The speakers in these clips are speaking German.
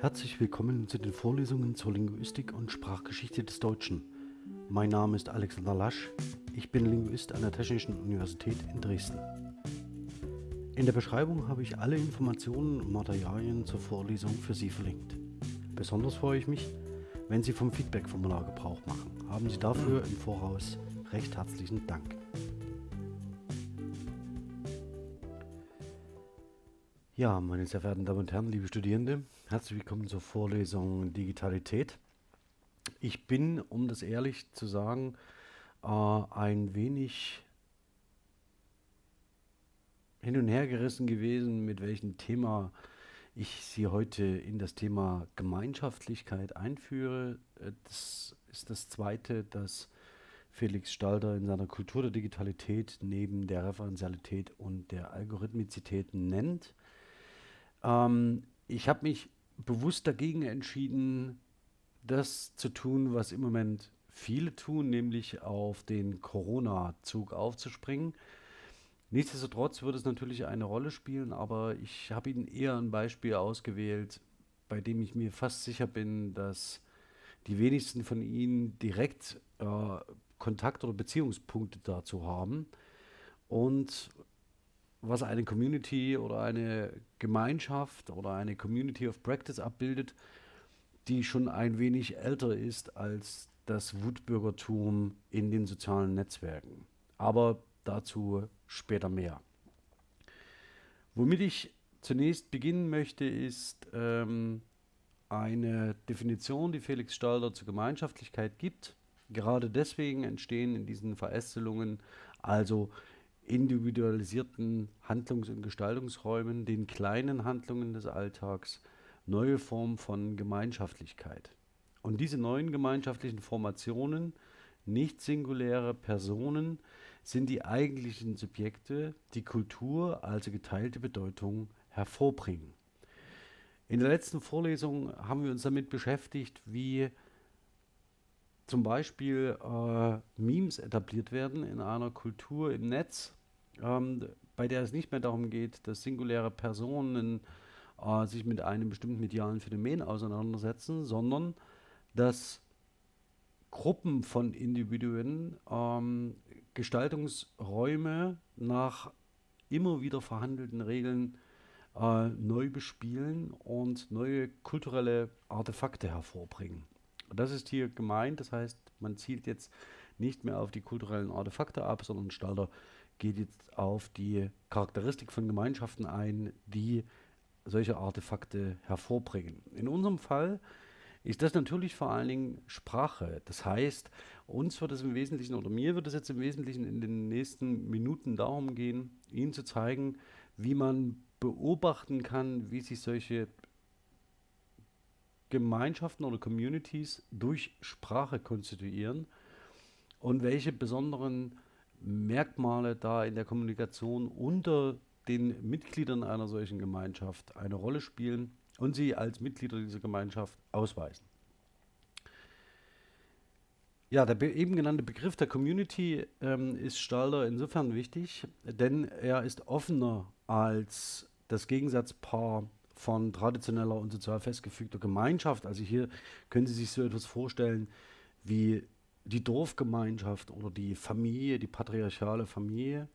Herzlich willkommen zu den Vorlesungen zur Linguistik und Sprachgeschichte des Deutschen. Mein Name ist Alexander Lasch, ich bin Linguist an der Technischen Universität in Dresden. In der Beschreibung habe ich alle Informationen und Materialien zur Vorlesung für Sie verlinkt. Besonders freue ich mich, wenn Sie vom Feedback-Formular Gebrauch machen. Haben Sie dafür im Voraus recht herzlichen Dank. Ja, meine sehr verehrten Damen und Herren, liebe Studierende, herzlich willkommen zur Vorlesung Digitalität. Ich bin, um das ehrlich zu sagen, äh, ein wenig hin und her gerissen gewesen, mit welchem Thema ich Sie heute in das Thema Gemeinschaftlichkeit einführe. Äh, das ist das zweite, das Felix Stalder in seiner Kultur der Digitalität neben der Referenzialität und der Algorithmizität nennt. Ähm, ich habe mich bewusst dagegen entschieden, das zu tun, was im Moment viele tun, nämlich auf den Corona-Zug aufzuspringen. Nichtsdestotrotz wird es natürlich eine Rolle spielen, aber ich habe Ihnen eher ein Beispiel ausgewählt, bei dem ich mir fast sicher bin, dass die wenigsten von Ihnen direkt äh, Kontakt- oder Beziehungspunkte dazu haben. Und was eine Community oder eine Gemeinschaft oder eine Community of Practice abbildet, die schon ein wenig älter ist als das Wutbürgertum in den sozialen Netzwerken. Aber dazu später mehr. Womit ich zunächst beginnen möchte, ist ähm, eine Definition, die Felix Stalder zur Gemeinschaftlichkeit gibt. Gerade deswegen entstehen in diesen Verästelungen also individualisierten Handlungs- und Gestaltungsräumen, den kleinen Handlungen des Alltags, neue Formen von Gemeinschaftlichkeit. Und diese neuen gemeinschaftlichen Formationen, nicht singuläre Personen, sind die eigentlichen Subjekte, die Kultur, also geteilte Bedeutung, hervorbringen. In der letzten Vorlesung haben wir uns damit beschäftigt, wie zum Beispiel äh, Memes etabliert werden in einer Kultur im Netz, ähm, bei der es nicht mehr darum geht, dass singuläre Personen äh, sich mit einem bestimmten medialen Phänomen auseinandersetzen, sondern dass Gruppen von Individuen ähm, Gestaltungsräume nach immer wieder verhandelten Regeln äh, neu bespielen und neue kulturelle Artefakte hervorbringen. Das ist hier gemeint, das heißt, man zielt jetzt nicht mehr auf die kulturellen Artefakte ab, sondern Stalter geht jetzt auf die Charakteristik von Gemeinschaften ein, die solche Artefakte hervorbringen. In unserem Fall ist das natürlich vor allen Dingen Sprache. Das heißt, uns wird es im Wesentlichen, oder mir wird es jetzt im Wesentlichen in den nächsten Minuten darum gehen, Ihnen zu zeigen, wie man beobachten kann, wie sich solche Gemeinschaften oder Communities durch Sprache konstituieren und welche besonderen Merkmale da in der Kommunikation unter den Mitgliedern einer solchen Gemeinschaft eine Rolle spielen und sie als Mitglieder dieser Gemeinschaft ausweisen. Ja, der eben genannte Begriff der Community ähm, ist Stalder insofern wichtig, denn er ist offener als das Gegensatzpaar von traditioneller und sozial festgefügter Gemeinschaft. Also hier können Sie sich so etwas vorstellen wie die Dorfgemeinschaft oder die Familie, die patriarchale Familie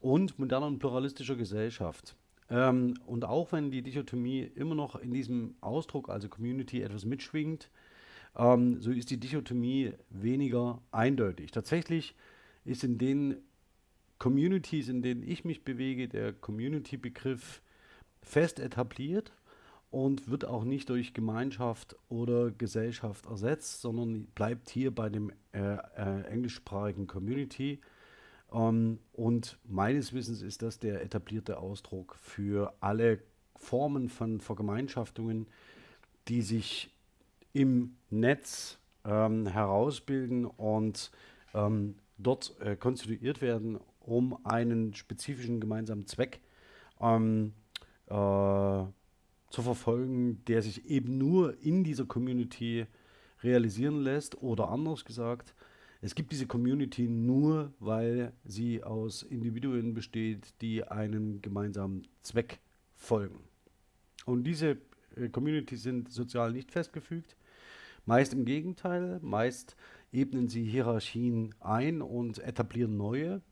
und moderner und pluralistischer Gesellschaft. Ähm, und auch wenn die Dichotomie immer noch in diesem Ausdruck, also Community, etwas mitschwingt, ähm, so ist die Dichotomie weniger eindeutig. Tatsächlich ist in den Communities, in denen ich mich bewege, der Community-Begriff fest etabliert und wird auch nicht durch Gemeinschaft oder Gesellschaft ersetzt, sondern bleibt hier bei dem äh, äh, englischsprachigen Community. Ähm, und meines Wissens ist das der etablierte Ausdruck für alle Formen von Vergemeinschaftungen, die sich im Netz ähm, herausbilden und ähm, dort äh, konstituiert werden, um einen spezifischen gemeinsamen Zweck ähm, äh, zu verfolgen, der sich eben nur in dieser Community realisieren lässt oder anders gesagt, es gibt diese Community nur, weil sie aus Individuen besteht, die einem gemeinsamen Zweck folgen. Und diese äh, Communities sind sozial nicht festgefügt. Meist im Gegenteil, meist ebnen sie Hierarchien ein und etablieren neue.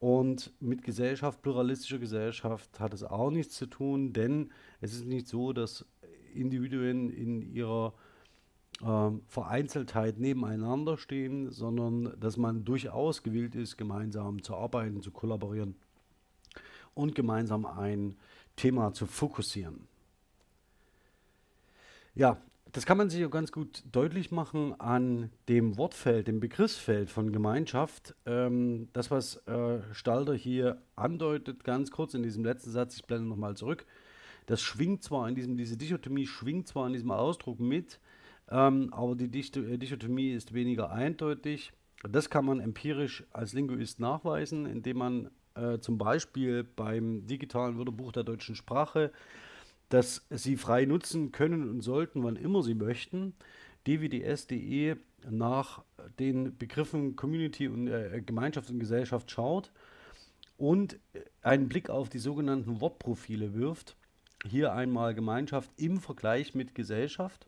Und mit Gesellschaft, pluralistischer Gesellschaft hat es auch nichts zu tun, denn es ist nicht so, dass Individuen in ihrer äh, Vereinzeltheit nebeneinander stehen, sondern dass man durchaus gewillt ist, gemeinsam zu arbeiten, zu kollaborieren und gemeinsam ein Thema zu fokussieren. Ja, das kann man sich auch ganz gut deutlich machen an dem Wortfeld, dem Begriffsfeld von Gemeinschaft. Ähm, das, was äh, Stalder hier andeutet, ganz kurz in diesem letzten Satz, ich blende nochmal zurück, das schwingt zwar in diesem, diese Dichotomie schwingt zwar in diesem Ausdruck mit, ähm, aber die äh, Dichotomie ist weniger eindeutig. Das kann man empirisch als Linguist nachweisen, indem man äh, zum Beispiel beim digitalen Wörterbuch der deutschen Sprache das sie frei nutzen können und sollten, wann immer sie möchten. dwds.de nach den Begriffen Community und äh, Gemeinschaft und Gesellschaft schaut und einen Blick auf die sogenannten Wortprofile wirft. Hier einmal Gemeinschaft im Vergleich mit Gesellschaft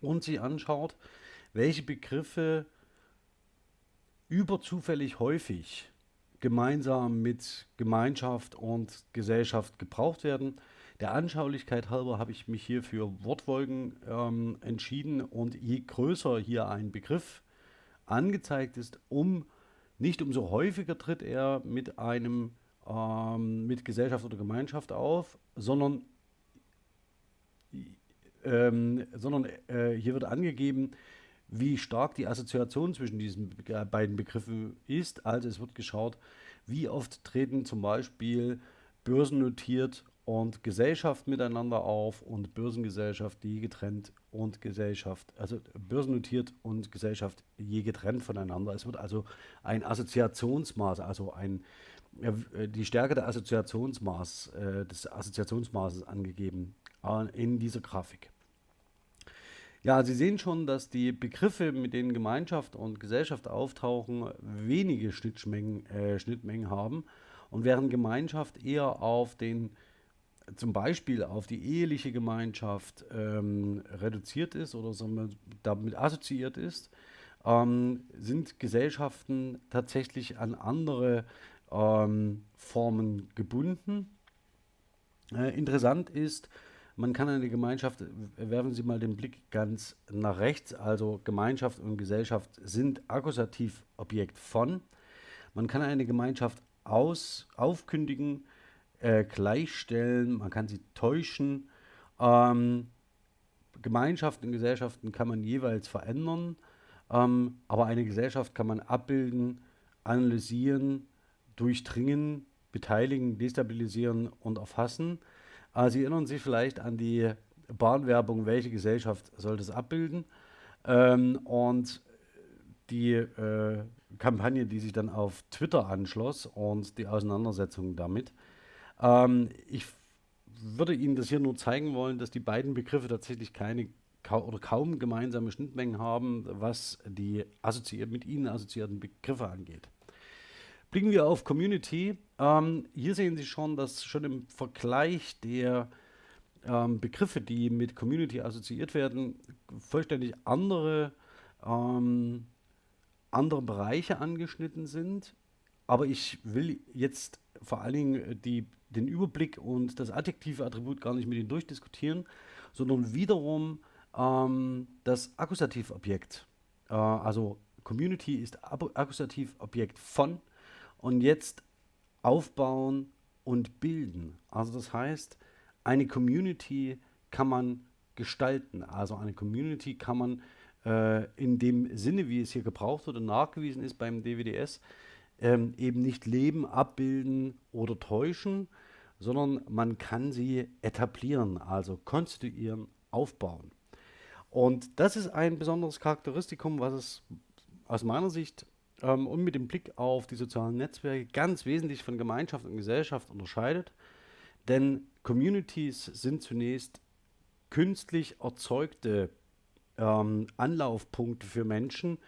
und sich anschaut, welche Begriffe überzufällig häufig gemeinsam mit Gemeinschaft und Gesellschaft gebraucht werden. Der Anschaulichkeit halber habe ich mich hier für Wortwolken ähm, entschieden und je größer hier ein Begriff angezeigt ist, um nicht umso häufiger tritt er mit einem ähm, mit Gesellschaft oder Gemeinschaft auf, sondern ähm, sondern äh, hier wird angegeben, wie stark die Assoziation zwischen diesen beiden Begriffen ist. Also es wird geschaut, wie oft treten zum Beispiel börsennotiert und Gesellschaft miteinander auf und Börsengesellschaft je getrennt und Gesellschaft, also börsennotiert und Gesellschaft je getrennt voneinander. Es wird also ein Assoziationsmaß, also ein, äh, die Stärke der Assoziationsmaß, äh, des Assoziationsmaßes angegeben äh, in dieser Grafik. Ja, Sie sehen schon, dass die Begriffe, mit denen Gemeinschaft und Gesellschaft auftauchen, wenige Schnittmengen, äh, Schnittmengen haben und während Gemeinschaft eher auf den zum Beispiel auf die eheliche Gemeinschaft ähm, reduziert ist oder damit assoziiert ist, ähm, sind Gesellschaften tatsächlich an andere ähm, Formen gebunden. Äh, interessant ist, man kann eine Gemeinschaft, werfen Sie mal den Blick ganz nach rechts, also Gemeinschaft und Gesellschaft sind Akkusativobjekt von. Man kann eine Gemeinschaft aus, aufkündigen, äh, gleichstellen, man kann sie täuschen. Ähm, Gemeinschaften und Gesellschaften kann man jeweils verändern, ähm, aber eine Gesellschaft kann man abbilden, analysieren, durchdringen, beteiligen, destabilisieren und erfassen. Äh, Sie erinnern sich vielleicht an die Bahnwerbung, welche Gesellschaft soll das abbilden? Ähm, und die äh, Kampagne, die sich dann auf Twitter anschloss und die Auseinandersetzung damit. Ähm, ich würde Ihnen das hier nur zeigen wollen, dass die beiden Begriffe tatsächlich keine oder kaum gemeinsame Schnittmengen haben, was die mit ihnen assoziierten Begriffe angeht. Blicken wir auf Community. Ähm, hier sehen Sie schon, dass schon im Vergleich der ähm, Begriffe, die mit Community assoziiert werden, vollständig andere, ähm, andere Bereiche angeschnitten sind. Aber ich will jetzt vor allen Dingen die den Überblick und das adjektive Attribut gar nicht mit Ihnen durchdiskutieren, sondern wiederum ähm, das Akkusativobjekt. Äh, also Community ist Akkusativobjekt von und jetzt aufbauen und bilden. Also das heißt, eine Community kann man gestalten. Also eine Community kann man äh, in dem Sinne, wie es hier gebraucht und nachgewiesen ist beim DWDS, ähm, eben nicht leben, abbilden oder täuschen, sondern man kann sie etablieren, also konstituieren, aufbauen. Und das ist ein besonderes Charakteristikum, was es aus meiner Sicht ähm, und mit dem Blick auf die sozialen Netzwerke ganz wesentlich von Gemeinschaft und Gesellschaft unterscheidet. Denn Communities sind zunächst künstlich erzeugte ähm, Anlaufpunkte für Menschen,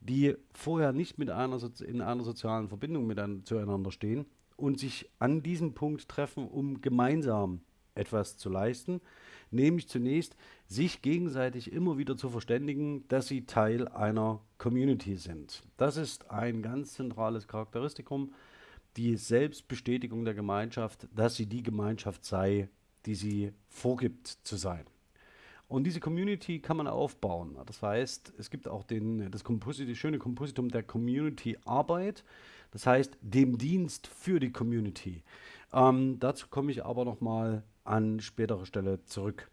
die vorher nicht mit einer in einer sozialen Verbindung miteinander zueinander stehen und sich an diesem Punkt treffen, um gemeinsam etwas zu leisten, nämlich zunächst sich gegenseitig immer wieder zu verständigen, dass sie Teil einer Community sind. Das ist ein ganz zentrales Charakteristikum, die Selbstbestätigung der Gemeinschaft, dass sie die Gemeinschaft sei, die sie vorgibt zu sein. Und diese Community kann man aufbauen. Das heißt, es gibt auch den, das, Komposit, das schöne Kompositum der Community-Arbeit, das heißt dem Dienst für die Community. Ähm, dazu komme ich aber nochmal an späterer Stelle zurück.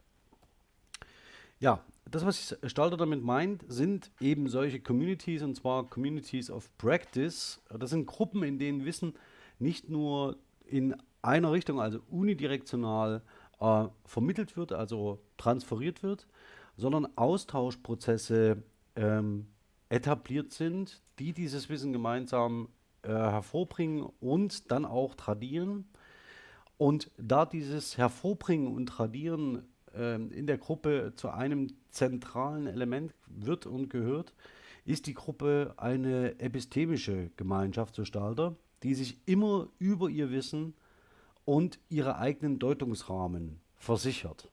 Ja, das, was Stalter damit meint, sind eben solche Communities, und zwar Communities of Practice. Das sind Gruppen, in denen Wissen nicht nur in einer Richtung, also unidirektional, äh, vermittelt wird, also transferiert wird, sondern Austauschprozesse ähm, etabliert sind, die dieses Wissen gemeinsam äh, hervorbringen und dann auch tradieren. Und da dieses Hervorbringen und Tradieren äh, in der Gruppe zu einem zentralen Element wird und gehört, ist die Gruppe eine epistemische Gemeinschaft, so Stalter, die sich immer über ihr Wissen und ihre eigenen Deutungsrahmen versichert.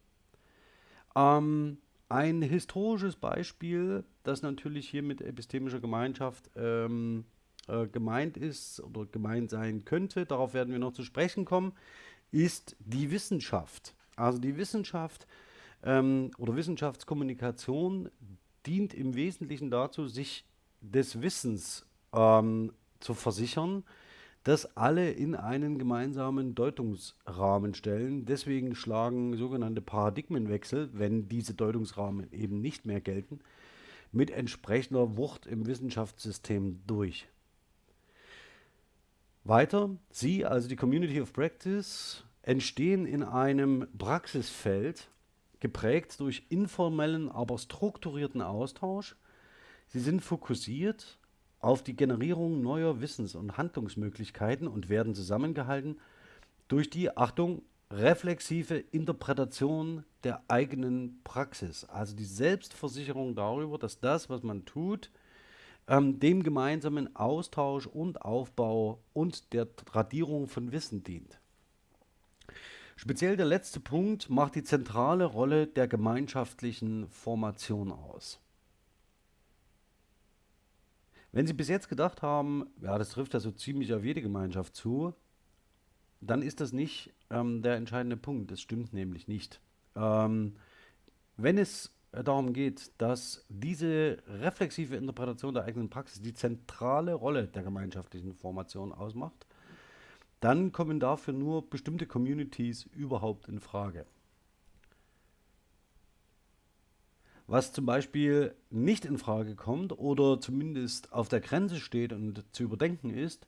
Ähm, ein historisches Beispiel, das natürlich hier mit epistemischer Gemeinschaft ähm, äh, gemeint ist oder gemeint sein könnte, darauf werden wir noch zu sprechen kommen, ist die Wissenschaft. Also die Wissenschaft ähm, oder Wissenschaftskommunikation dient im Wesentlichen dazu, sich des Wissens ähm, zu versichern, das alle in einen gemeinsamen Deutungsrahmen stellen. Deswegen schlagen sogenannte Paradigmenwechsel, wenn diese Deutungsrahmen eben nicht mehr gelten, mit entsprechender Wucht im Wissenschaftssystem durch. Weiter, Sie, also die Community of Practice, entstehen in einem Praxisfeld, geprägt durch informellen, aber strukturierten Austausch. Sie sind fokussiert auf die Generierung neuer Wissens- und Handlungsmöglichkeiten und werden zusammengehalten durch die, Achtung, reflexive Interpretation der eigenen Praxis. Also die Selbstversicherung darüber, dass das, was man tut, ähm, dem gemeinsamen Austausch und Aufbau und der Tradierung von Wissen dient. Speziell der letzte Punkt macht die zentrale Rolle der gemeinschaftlichen Formation aus. Wenn Sie bis jetzt gedacht haben, ja, das trifft ja so ziemlich auf jede Gemeinschaft zu, dann ist das nicht ähm, der entscheidende Punkt. Das stimmt nämlich nicht. Ähm, wenn es darum geht, dass diese reflexive Interpretation der eigenen Praxis die zentrale Rolle der gemeinschaftlichen Formation ausmacht, dann kommen dafür nur bestimmte Communities überhaupt in Frage. Was zum Beispiel nicht in Frage kommt oder zumindest auf der Grenze steht und zu überdenken ist,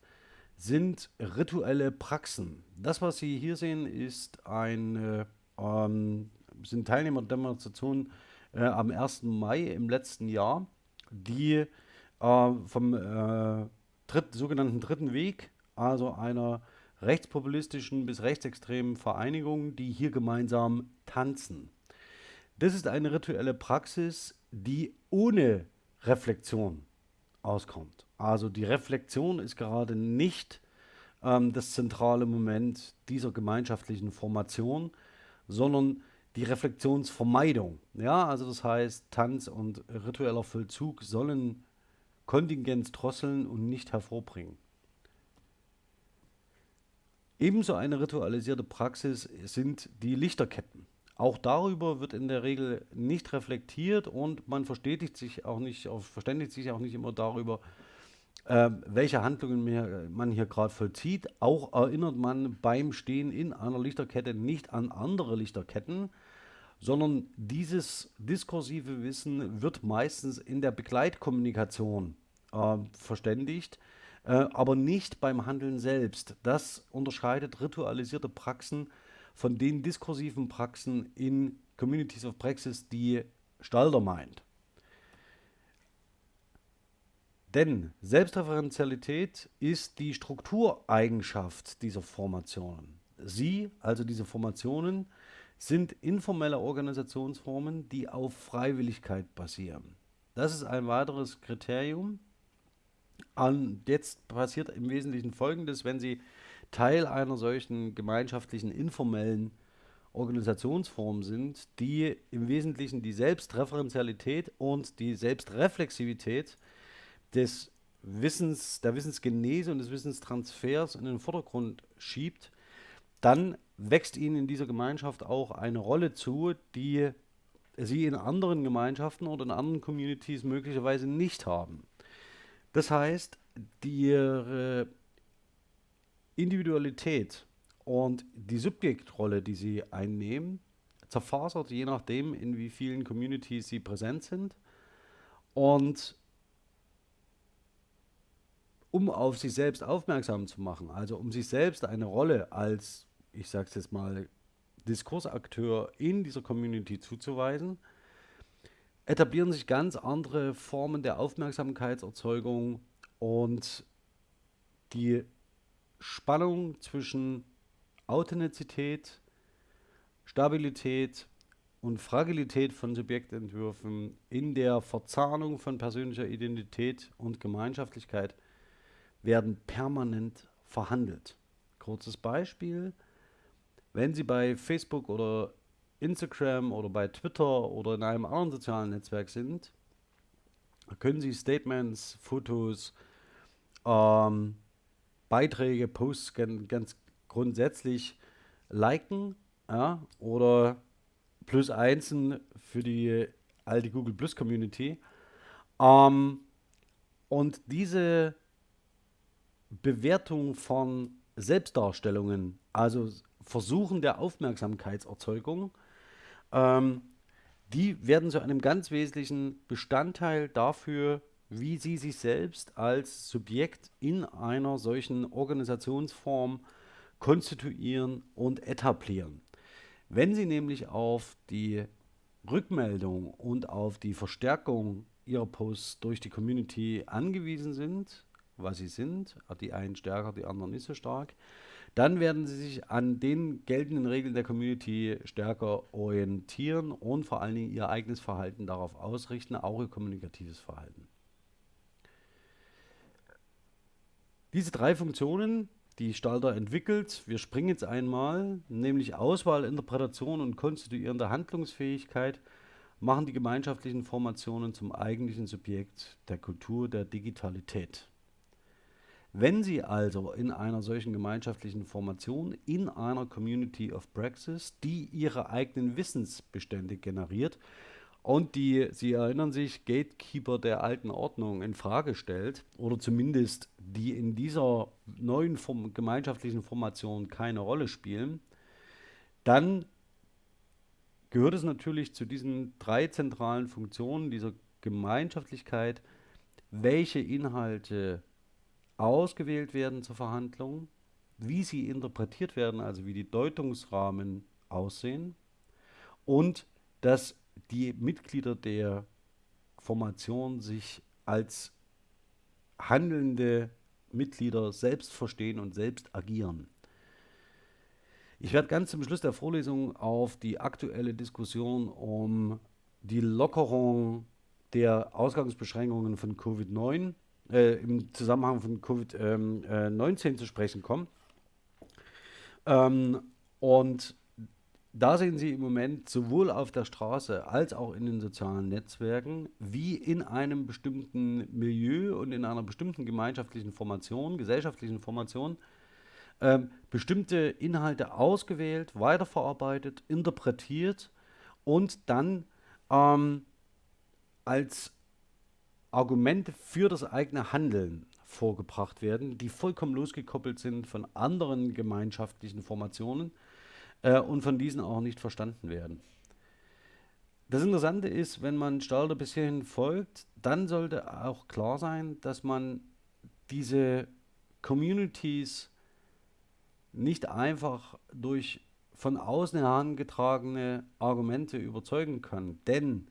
sind rituelle Praxen. Das, was Sie hier sehen, ist ein, ähm, sind Teilnehmerdemonstrationen äh, am 1. Mai im letzten Jahr, die äh, vom äh, dritt, sogenannten Dritten Weg, also einer rechtspopulistischen bis rechtsextremen Vereinigung, die hier gemeinsam tanzen. Das ist eine rituelle Praxis, die ohne Reflexion auskommt. Also die Reflexion ist gerade nicht ähm, das zentrale Moment dieser gemeinschaftlichen Formation, sondern die Reflexionsvermeidung. Ja, also das heißt, Tanz und ritueller Vollzug sollen Kontingenz drosseln und nicht hervorbringen. Ebenso eine ritualisierte Praxis sind die Lichterketten. Auch darüber wird in der Regel nicht reflektiert und man verstetigt sich auch nicht, verständigt sich auch nicht immer darüber, äh, welche Handlungen man hier gerade vollzieht. Auch erinnert man beim Stehen in einer Lichterkette nicht an andere Lichterketten, sondern dieses diskursive Wissen wird meistens in der Begleitkommunikation äh, verständigt, äh, aber nicht beim Handeln selbst. Das unterscheidet ritualisierte Praxen von den diskursiven Praxen in Communities of Praxis, die Stalder meint. Denn Selbstreferenzialität ist die Struktureigenschaft dieser Formationen. Sie, also diese Formationen, sind informelle Organisationsformen, die auf Freiwilligkeit basieren. Das ist ein weiteres Kriterium. Und jetzt passiert im Wesentlichen Folgendes, wenn Sie Teil einer solchen gemeinschaftlichen informellen Organisationsformen sind, die im Wesentlichen die Selbstreferenzialität und die Selbstreflexivität des Wissens, der Wissensgenese und des Wissenstransfers in den Vordergrund schiebt, dann wächst ihnen in dieser Gemeinschaft auch eine Rolle zu, die sie in anderen Gemeinschaften oder in anderen Communities möglicherweise nicht haben. Das heißt, die Individualität und die Subjektrolle, die sie einnehmen, zerfasert, je nachdem, in wie vielen Communities sie präsent sind. Und um auf sich selbst aufmerksam zu machen, also um sich selbst eine Rolle als, ich sage es jetzt mal, Diskursakteur in dieser Community zuzuweisen, etablieren sich ganz andere Formen der Aufmerksamkeitserzeugung und die Spannung zwischen Authentizität, Stabilität und Fragilität von Subjektentwürfen in der Verzahnung von persönlicher Identität und Gemeinschaftlichkeit werden permanent verhandelt. Kurzes Beispiel, wenn Sie bei Facebook oder Instagram oder bei Twitter oder in einem anderen sozialen Netzwerk sind, können Sie Statements, Fotos, ähm, Beiträge, Posts ganz grundsätzlich liken ja, oder plus einsen für die alte Google Plus Community. Ähm, und diese Bewertung von Selbstdarstellungen, also Versuchen der Aufmerksamkeitserzeugung, ähm, die werden zu einem ganz wesentlichen Bestandteil dafür, wie sie sich selbst als Subjekt in einer solchen Organisationsform konstituieren und etablieren. Wenn Sie nämlich auf die Rückmeldung und auf die Verstärkung Ihrer Posts durch die Community angewiesen sind, was sie sind, die einen stärker, die anderen nicht so stark, dann werden sie sich an den geltenden Regeln der Community stärker orientieren und vor allen Dingen ihr eigenes Verhalten darauf ausrichten, auch ihr kommunikatives Verhalten. Diese drei Funktionen, die Stalter entwickelt, wir springen jetzt einmal, nämlich Auswahl, Interpretation und konstituierende Handlungsfähigkeit, machen die gemeinschaftlichen Formationen zum eigentlichen Subjekt der Kultur der Digitalität. Wenn Sie also in einer solchen gemeinschaftlichen Formation, in einer Community of Praxis, die ihre eigenen Wissensbestände generiert und die, Sie erinnern sich, Gatekeeper der alten Ordnung in Frage stellt oder zumindest die in dieser neuen Form, gemeinschaftlichen Formation keine Rolle spielen, dann gehört es natürlich zu diesen drei zentralen Funktionen dieser Gemeinschaftlichkeit, welche Inhalte ausgewählt werden zur Verhandlung, wie sie interpretiert werden, also wie die Deutungsrahmen aussehen und dass die Mitglieder der Formation sich als handelnde Mitglieder selbst verstehen und selbst agieren. Ich werde ganz zum Schluss der Vorlesung auf die aktuelle Diskussion um die Lockerung der Ausgangsbeschränkungen von Covid-19 äh, im Zusammenhang von Covid-19 ähm, äh, zu sprechen kommen. Ähm, und da sehen Sie im Moment sowohl auf der Straße als auch in den sozialen Netzwerken, wie in einem bestimmten Milieu und in einer bestimmten gemeinschaftlichen Formation, gesellschaftlichen Formation, ähm, bestimmte Inhalte ausgewählt, weiterverarbeitet, interpretiert und dann ähm, als Argumente für das eigene Handeln vorgebracht werden, die vollkommen losgekoppelt sind von anderen gemeinschaftlichen Formationen äh, und von diesen auch nicht verstanden werden. Das Interessante ist, wenn man Stalder bis hierhin folgt, dann sollte auch klar sein, dass man diese Communities nicht einfach durch von außen herangetragene Argumente überzeugen kann. Denn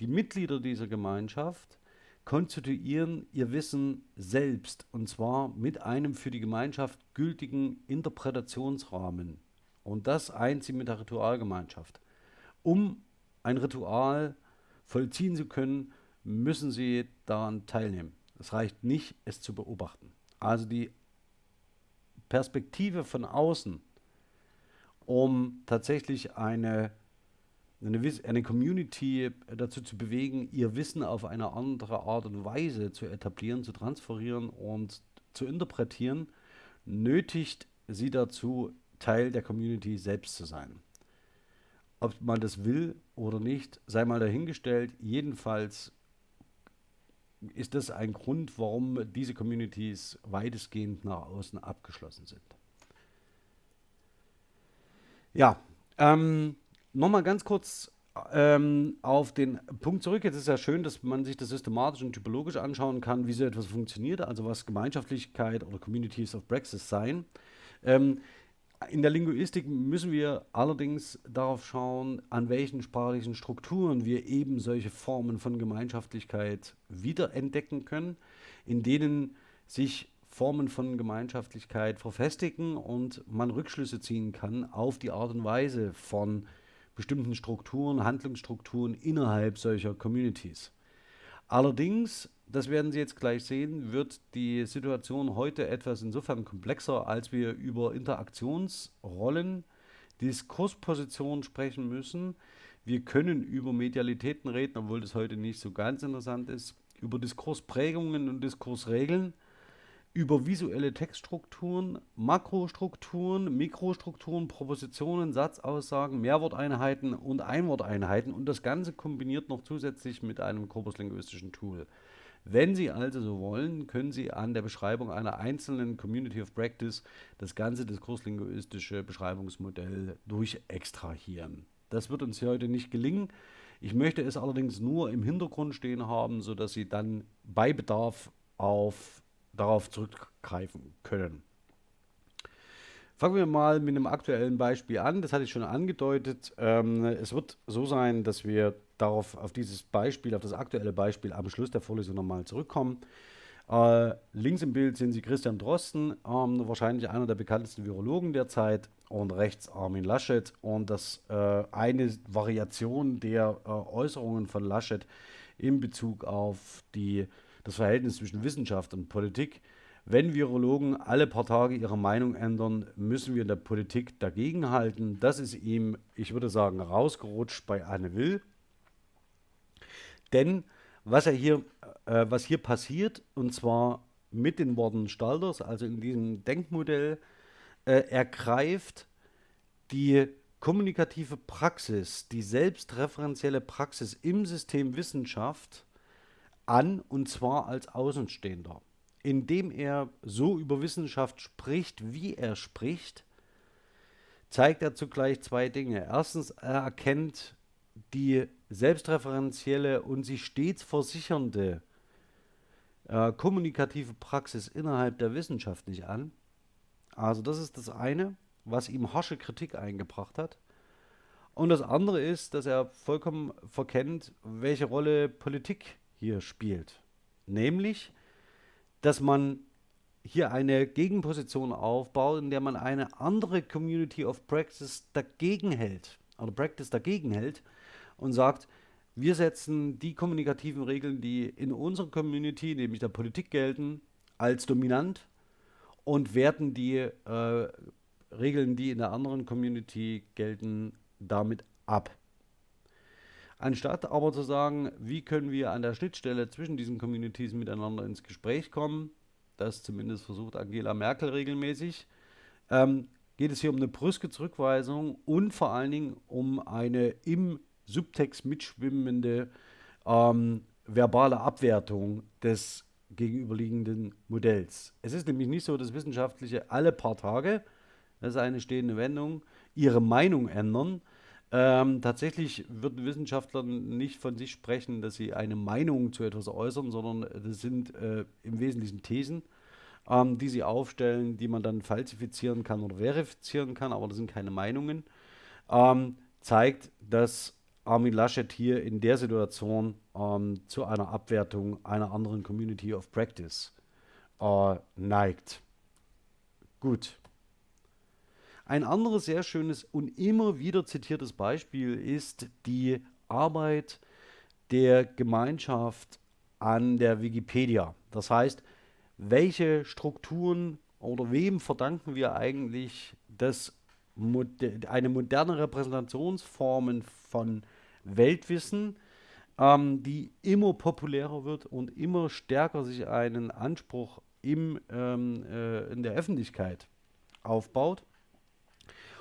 die Mitglieder dieser Gemeinschaft konstituieren ihr Wissen selbst und zwar mit einem für die Gemeinschaft gültigen Interpretationsrahmen. Und das eint sie mit der Ritualgemeinschaft. Um ein Ritual vollziehen zu können, müssen sie daran teilnehmen. Es reicht nicht, es zu beobachten. Also die Perspektive von außen um tatsächlich eine, eine, eine Community dazu zu bewegen, ihr Wissen auf eine andere Art und Weise zu etablieren, zu transferieren und zu interpretieren, nötigt sie dazu, Teil der Community selbst zu sein. Ob man das will oder nicht, sei mal dahingestellt. Jedenfalls ist das ein Grund, warum diese Communities weitestgehend nach außen abgeschlossen sind. Ja, ähm, nochmal ganz kurz ähm, auf den Punkt zurück. Jetzt ist ja schön, dass man sich das systematisch und typologisch anschauen kann, wie so etwas funktioniert, also was Gemeinschaftlichkeit oder Communities of Praxis sein. Ähm, in der Linguistik müssen wir allerdings darauf schauen, an welchen sprachlichen Strukturen wir eben solche Formen von Gemeinschaftlichkeit wiederentdecken können, in denen sich Formen von Gemeinschaftlichkeit verfestigen und man Rückschlüsse ziehen kann auf die Art und Weise von bestimmten Strukturen, Handlungsstrukturen innerhalb solcher Communities. Allerdings das werden Sie jetzt gleich sehen, wird die Situation heute etwas insofern komplexer, als wir über Interaktionsrollen, Diskurspositionen sprechen müssen. Wir können über Medialitäten reden, obwohl das heute nicht so ganz interessant ist, über Diskursprägungen und Diskursregeln, über visuelle Textstrukturen, Makrostrukturen, Mikrostrukturen, Propositionen, Satzaussagen, Mehrworteinheiten und Einworteinheiten und das Ganze kombiniert noch zusätzlich mit einem korpuslinguistischen Tool. Wenn Sie also so wollen, können Sie an der Beschreibung einer einzelnen Community of Practice das ganze diskurslinguistische Beschreibungsmodell durchextrahieren. Das wird uns hier heute nicht gelingen. Ich möchte es allerdings nur im Hintergrund stehen haben, sodass Sie dann bei Bedarf auf, darauf zurückgreifen können. Fangen wir mal mit einem aktuellen Beispiel an. Das hatte ich schon angedeutet. Ähm, es wird so sein, dass wir darauf, auf dieses Beispiel, auf das aktuelle Beispiel am Schluss der Vorlesung nochmal zurückkommen. Äh, links im Bild sehen Sie Christian Drosten, ähm, wahrscheinlich einer der bekanntesten Virologen der Zeit, und rechts Armin Laschet. Und das äh, eine Variation der äh, Äußerungen von Laschet in Bezug auf die, das Verhältnis zwischen Wissenschaft und Politik. Wenn Virologen alle paar Tage ihre Meinung ändern, müssen wir in der Politik dagegenhalten. Das ist ihm, ich würde sagen, rausgerutscht bei Anne Will. Denn was, er hier, äh, was hier passiert, und zwar mit den Worten Stalters, also in diesem Denkmodell, äh, ergreift die kommunikative Praxis, die selbstreferenzielle Praxis im System Wissenschaft an, und zwar als Außenstehender. Indem er so über Wissenschaft spricht, wie er spricht, zeigt er zugleich zwei Dinge. Erstens, er erkennt die selbstreferenzielle und sich stets versichernde äh, kommunikative Praxis innerhalb der Wissenschaft nicht an. Also das ist das eine, was ihm harsche Kritik eingebracht hat. Und das andere ist, dass er vollkommen verkennt, welche Rolle Politik hier spielt. Nämlich, dass man hier eine Gegenposition aufbaut, in der man eine andere Community of Practice dagegen hält, oder Practice dagegen hält und sagt, wir setzen die kommunikativen Regeln, die in unserer Community, nämlich der Politik gelten, als dominant und werten die äh, Regeln, die in der anderen Community gelten, damit ab. Anstatt aber zu sagen, wie können wir an der Schnittstelle zwischen diesen Communities miteinander ins Gespräch kommen, das zumindest versucht Angela Merkel regelmäßig, ähm, geht es hier um eine brüske Zurückweisung und vor allen Dingen um eine im Subtext mitschwimmende ähm, verbale Abwertung des gegenüberliegenden Modells. Es ist nämlich nicht so, dass Wissenschaftliche alle paar Tage, das ist eine stehende Wendung, ihre Meinung ändern. Ähm, tatsächlich würden Wissenschaftler nicht von sich sprechen, dass sie eine Meinung zu etwas äußern, sondern das sind äh, im Wesentlichen Thesen, ähm, die sie aufstellen, die man dann falsifizieren kann oder verifizieren kann, aber das sind keine Meinungen. Ähm, zeigt, dass Armin Laschet hier in der Situation ähm, zu einer Abwertung einer anderen Community of Practice äh, neigt. Gut. Ein anderes sehr schönes und immer wieder zitiertes Beispiel ist die Arbeit der Gemeinschaft an der Wikipedia. Das heißt, welche Strukturen oder wem verdanken wir eigentlich, moder eine moderne Repräsentationsform von Weltwissen, ähm, die immer populärer wird und immer stärker sich einen Anspruch im, ähm, äh, in der Öffentlichkeit aufbaut.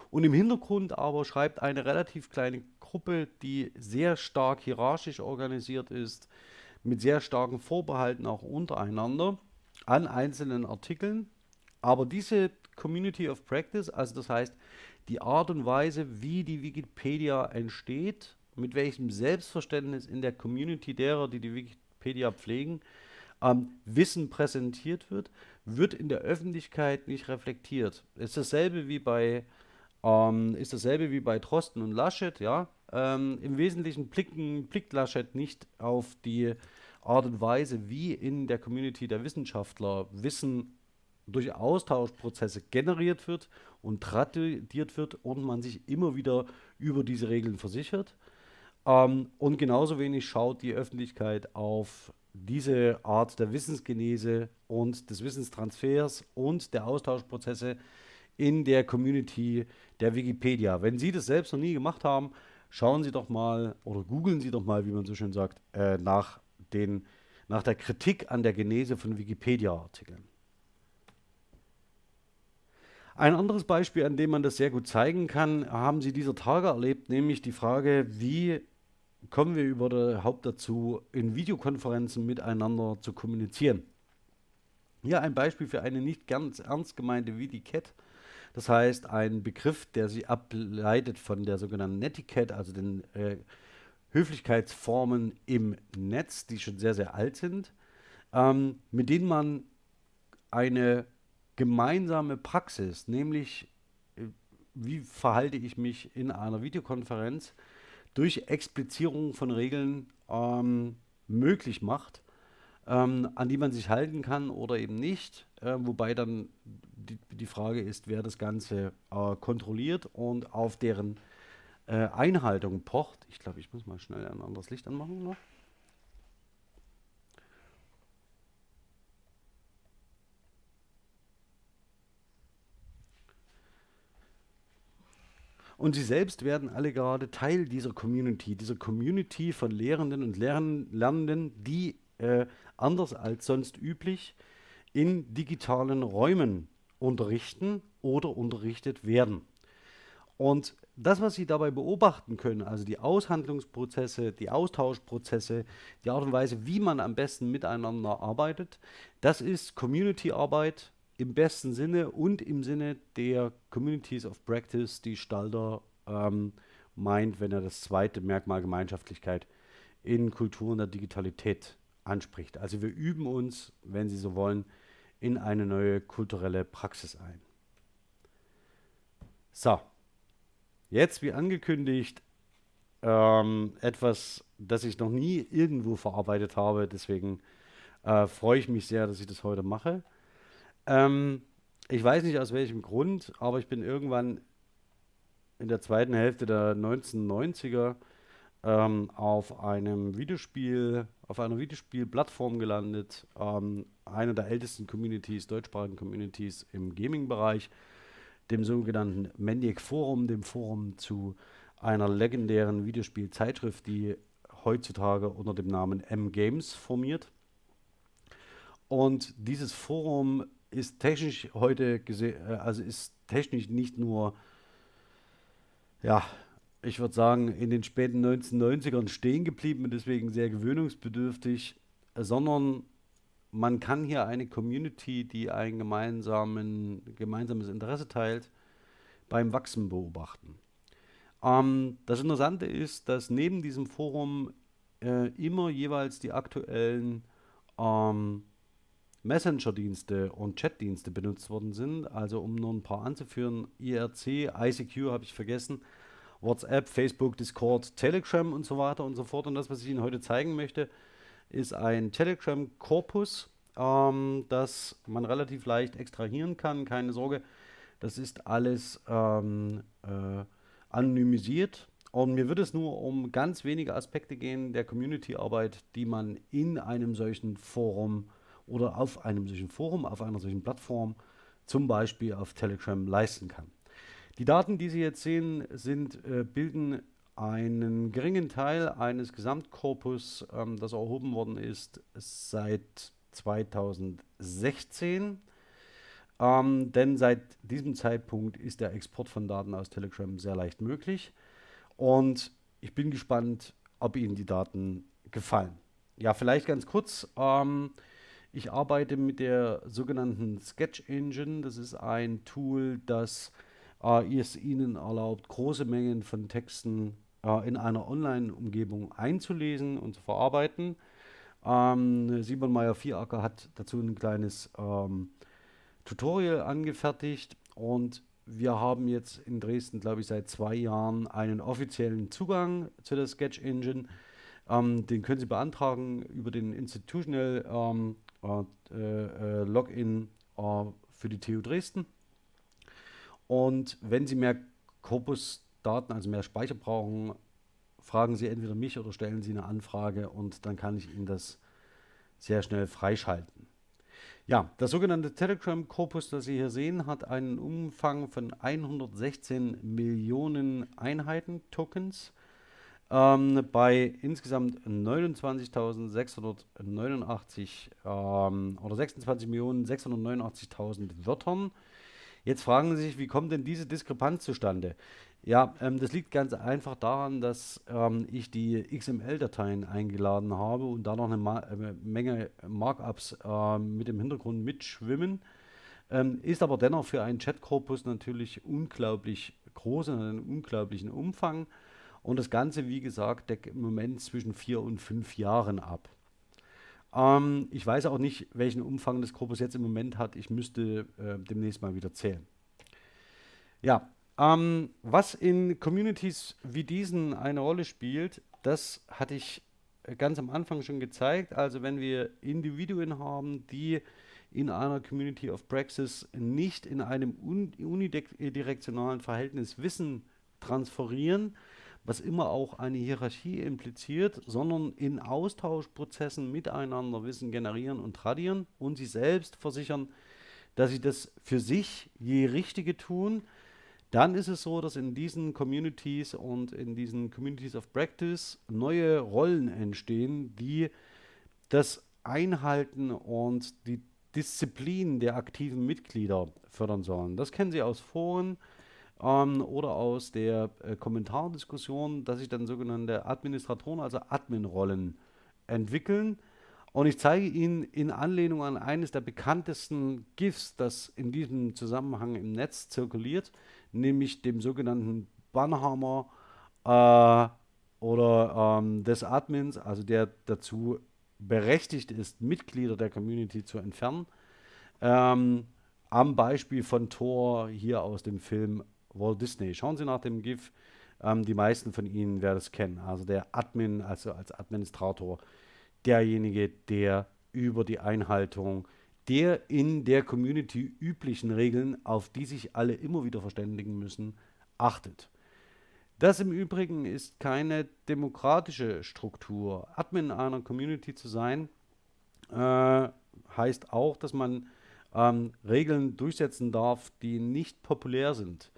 Und im Hintergrund aber schreibt eine relativ kleine Gruppe, die sehr stark hierarchisch organisiert ist, mit sehr starken Vorbehalten auch untereinander an einzelnen Artikeln. Aber diese Community of Practice, also das heißt die Art und Weise, wie die Wikipedia entsteht, mit welchem Selbstverständnis in der Community derer, die die Wikipedia pflegen, ähm, Wissen präsentiert wird, wird in der Öffentlichkeit nicht reflektiert. Ist dasselbe wie bei ähm, ist dasselbe wie bei Drosten und Laschet, ja. Ähm, Im Wesentlichen blicken, blickt Laschet nicht auf die Art und Weise, wie in der Community der Wissenschaftler Wissen durch Austauschprozesse generiert wird und tradiert wird und man sich immer wieder über diese Regeln versichert. Ähm, und genauso wenig schaut die Öffentlichkeit auf diese Art der Wissensgenese und des Wissenstransfers und der Austauschprozesse in der Community der Wikipedia. Wenn Sie das selbst noch nie gemacht haben, schauen Sie doch mal oder googeln Sie doch mal, wie man so schön sagt, äh, nach, den, nach der Kritik an der Genese von Wikipedia-Artikeln. Ein anderes Beispiel, an dem man das sehr gut zeigen kann, haben Sie dieser Tage erlebt, nämlich die Frage, wie kommen wir überhaupt dazu, in Videokonferenzen miteinander zu kommunizieren. Hier ein Beispiel für eine nicht ganz ernst gemeinte VDCat. Das heißt, ein Begriff, der sich ableitet von der sogenannten Netiquette, also den äh, Höflichkeitsformen im Netz, die schon sehr, sehr alt sind, ähm, mit denen man eine gemeinsame Praxis, nämlich äh, wie verhalte ich mich in einer Videokonferenz, durch Explizierung von Regeln ähm, möglich macht, ähm, an die man sich halten kann oder eben nicht. Äh, wobei dann die, die, Frage ist, wer das Ganze äh, kontrolliert und auf deren äh, Einhaltung pocht. Ich glaube, ich muss mal schnell ein anderes Licht anmachen noch. Und sie selbst werden alle gerade Teil dieser Community, dieser Community von Lehrenden und Lern Lernenden, die äh, anders als sonst üblich in digitalen Räumen unterrichten oder unterrichtet werden. Und das, was Sie dabei beobachten können, also die Aushandlungsprozesse, die Austauschprozesse, die Art und Weise, wie man am besten miteinander arbeitet, das ist Community-Arbeit, im besten Sinne und im Sinne der Communities of Practice, die Stalder ähm, meint, wenn er das zweite Merkmal Gemeinschaftlichkeit in Kulturen der Digitalität anspricht. Also wir üben uns, wenn Sie so wollen, in eine neue kulturelle Praxis ein. So, jetzt wie angekündigt ähm, etwas, das ich noch nie irgendwo verarbeitet habe. Deswegen äh, freue ich mich sehr, dass ich das heute mache. Ähm, ich weiß nicht aus welchem Grund, aber ich bin irgendwann in der zweiten Hälfte der 1990er ähm, auf einem Videospiel, auf einer Videospielplattform gelandet, ähm, einer der ältesten Communities, deutschsprachigen Communities im Gaming-Bereich, dem sogenannten Maniac Forum, dem Forum zu einer legendären Videospielzeitschrift, die heutzutage unter dem Namen M-Games formiert. Und dieses Forum ist technisch heute gesehen, äh, also ist technisch nicht nur, ja, ich würde sagen, in den späten 1990ern stehen geblieben und deswegen sehr gewöhnungsbedürftig, sondern man kann hier eine Community, die ein gemeinsames Interesse teilt, beim Wachsen beobachten. Ähm, das Interessante ist, dass neben diesem Forum äh, immer jeweils die aktuellen ähm, Messenger-Dienste und Chat-Dienste benutzt worden sind. Also um nur ein paar anzuführen, IRC, ICQ habe ich vergessen, WhatsApp, Facebook, Discord, Telegram und so weiter und so fort. Und das, was ich Ihnen heute zeigen möchte, ist ein Telegram-Korpus, ähm, das man relativ leicht extrahieren kann. Keine Sorge, das ist alles ähm, äh, anonymisiert. Und mir wird es nur um ganz wenige Aspekte gehen der Community-Arbeit, die man in einem solchen Forum äh, oder auf einem solchen Forum, auf einer solchen Plattform, zum Beispiel auf Telegram, leisten kann. Die Daten, die Sie jetzt sehen, sind, äh, bilden einen geringen Teil eines Gesamtkorpus, ähm, das erhoben worden ist seit 2016. Ähm, denn seit diesem Zeitpunkt ist der Export von Daten aus Telegram sehr leicht möglich. Und ich bin gespannt, ob Ihnen die Daten gefallen. Ja, vielleicht ganz kurz. Ähm, ich arbeite mit der sogenannten Sketch Engine. Das ist ein Tool, das äh, es Ihnen erlaubt, große Mengen von Texten äh, in einer Online-Umgebung einzulesen und zu verarbeiten. Ähm, Simon Meyer-Vieracker hat dazu ein kleines ähm, Tutorial angefertigt und wir haben jetzt in Dresden, glaube ich, seit zwei Jahren einen offiziellen Zugang zu der Sketch Engine. Ähm, den können Sie beantragen über den Institutional ähm, äh, äh, Login äh, für die TU Dresden. Und wenn Sie mehr Corpus-Daten, also mehr Speicher brauchen, fragen Sie entweder mich oder stellen Sie eine Anfrage und dann kann ich Ihnen das sehr schnell freischalten. Ja, das sogenannte Telegram-Korpus, das Sie hier sehen, hat einen Umfang von 116 Millionen Einheiten, Tokens ähm, bei insgesamt 29.689 ähm, oder 26.689.000 Wörtern. Jetzt fragen Sie sich, wie kommt denn diese Diskrepanz zustande? Ja, ähm, das liegt ganz einfach daran, dass ähm, ich die XML-Dateien eingeladen habe und da noch eine Ma äh, Menge Markups äh, mit dem Hintergrund mitschwimmen. Ähm, ist aber dennoch für einen Chat-Korpus natürlich unglaublich groß und einen unglaublichen Umfang. Und das Ganze, wie gesagt, deckt im Moment zwischen vier und fünf Jahren ab. Ähm, ich weiß auch nicht, welchen Umfang das Korpus jetzt im Moment hat. Ich müsste äh, demnächst mal wieder zählen. Ja, ähm, was in Communities wie diesen eine Rolle spielt, das hatte ich äh, ganz am Anfang schon gezeigt. Also wenn wir Individuen haben, die in einer Community of Praxis nicht in einem unidirektionalen Verhältnis Wissen transferieren, was immer auch eine Hierarchie impliziert, sondern in Austauschprozessen miteinander Wissen generieren und tradieren und sie selbst versichern, dass sie das für sich je Richtige tun, dann ist es so, dass in diesen Communities und in diesen Communities of Practice neue Rollen entstehen, die das Einhalten und die Disziplin der aktiven Mitglieder fördern sollen. Das kennen Sie aus Foren, ähm, oder aus der äh, Kommentardiskussion, dass sich dann sogenannte Administratoren, also Admin-Rollen entwickeln. Und ich zeige Ihnen in Anlehnung an eines der bekanntesten GIFs, das in diesem Zusammenhang im Netz zirkuliert, nämlich dem sogenannten Bannhammer äh, oder ähm, des Admins, also der dazu berechtigt ist, Mitglieder der Community zu entfernen. Ähm, am Beispiel von Thor hier aus dem Film Walt Disney. Schauen Sie nach dem GIF. Ähm, die meisten von Ihnen werden es kennen. Also der Admin, also als Administrator, derjenige, der über die Einhaltung der in der Community üblichen Regeln, auf die sich alle immer wieder verständigen müssen, achtet. Das im Übrigen ist keine demokratische Struktur. Admin einer Community zu sein, äh, heißt auch, dass man ähm, Regeln durchsetzen darf, die nicht populär sind.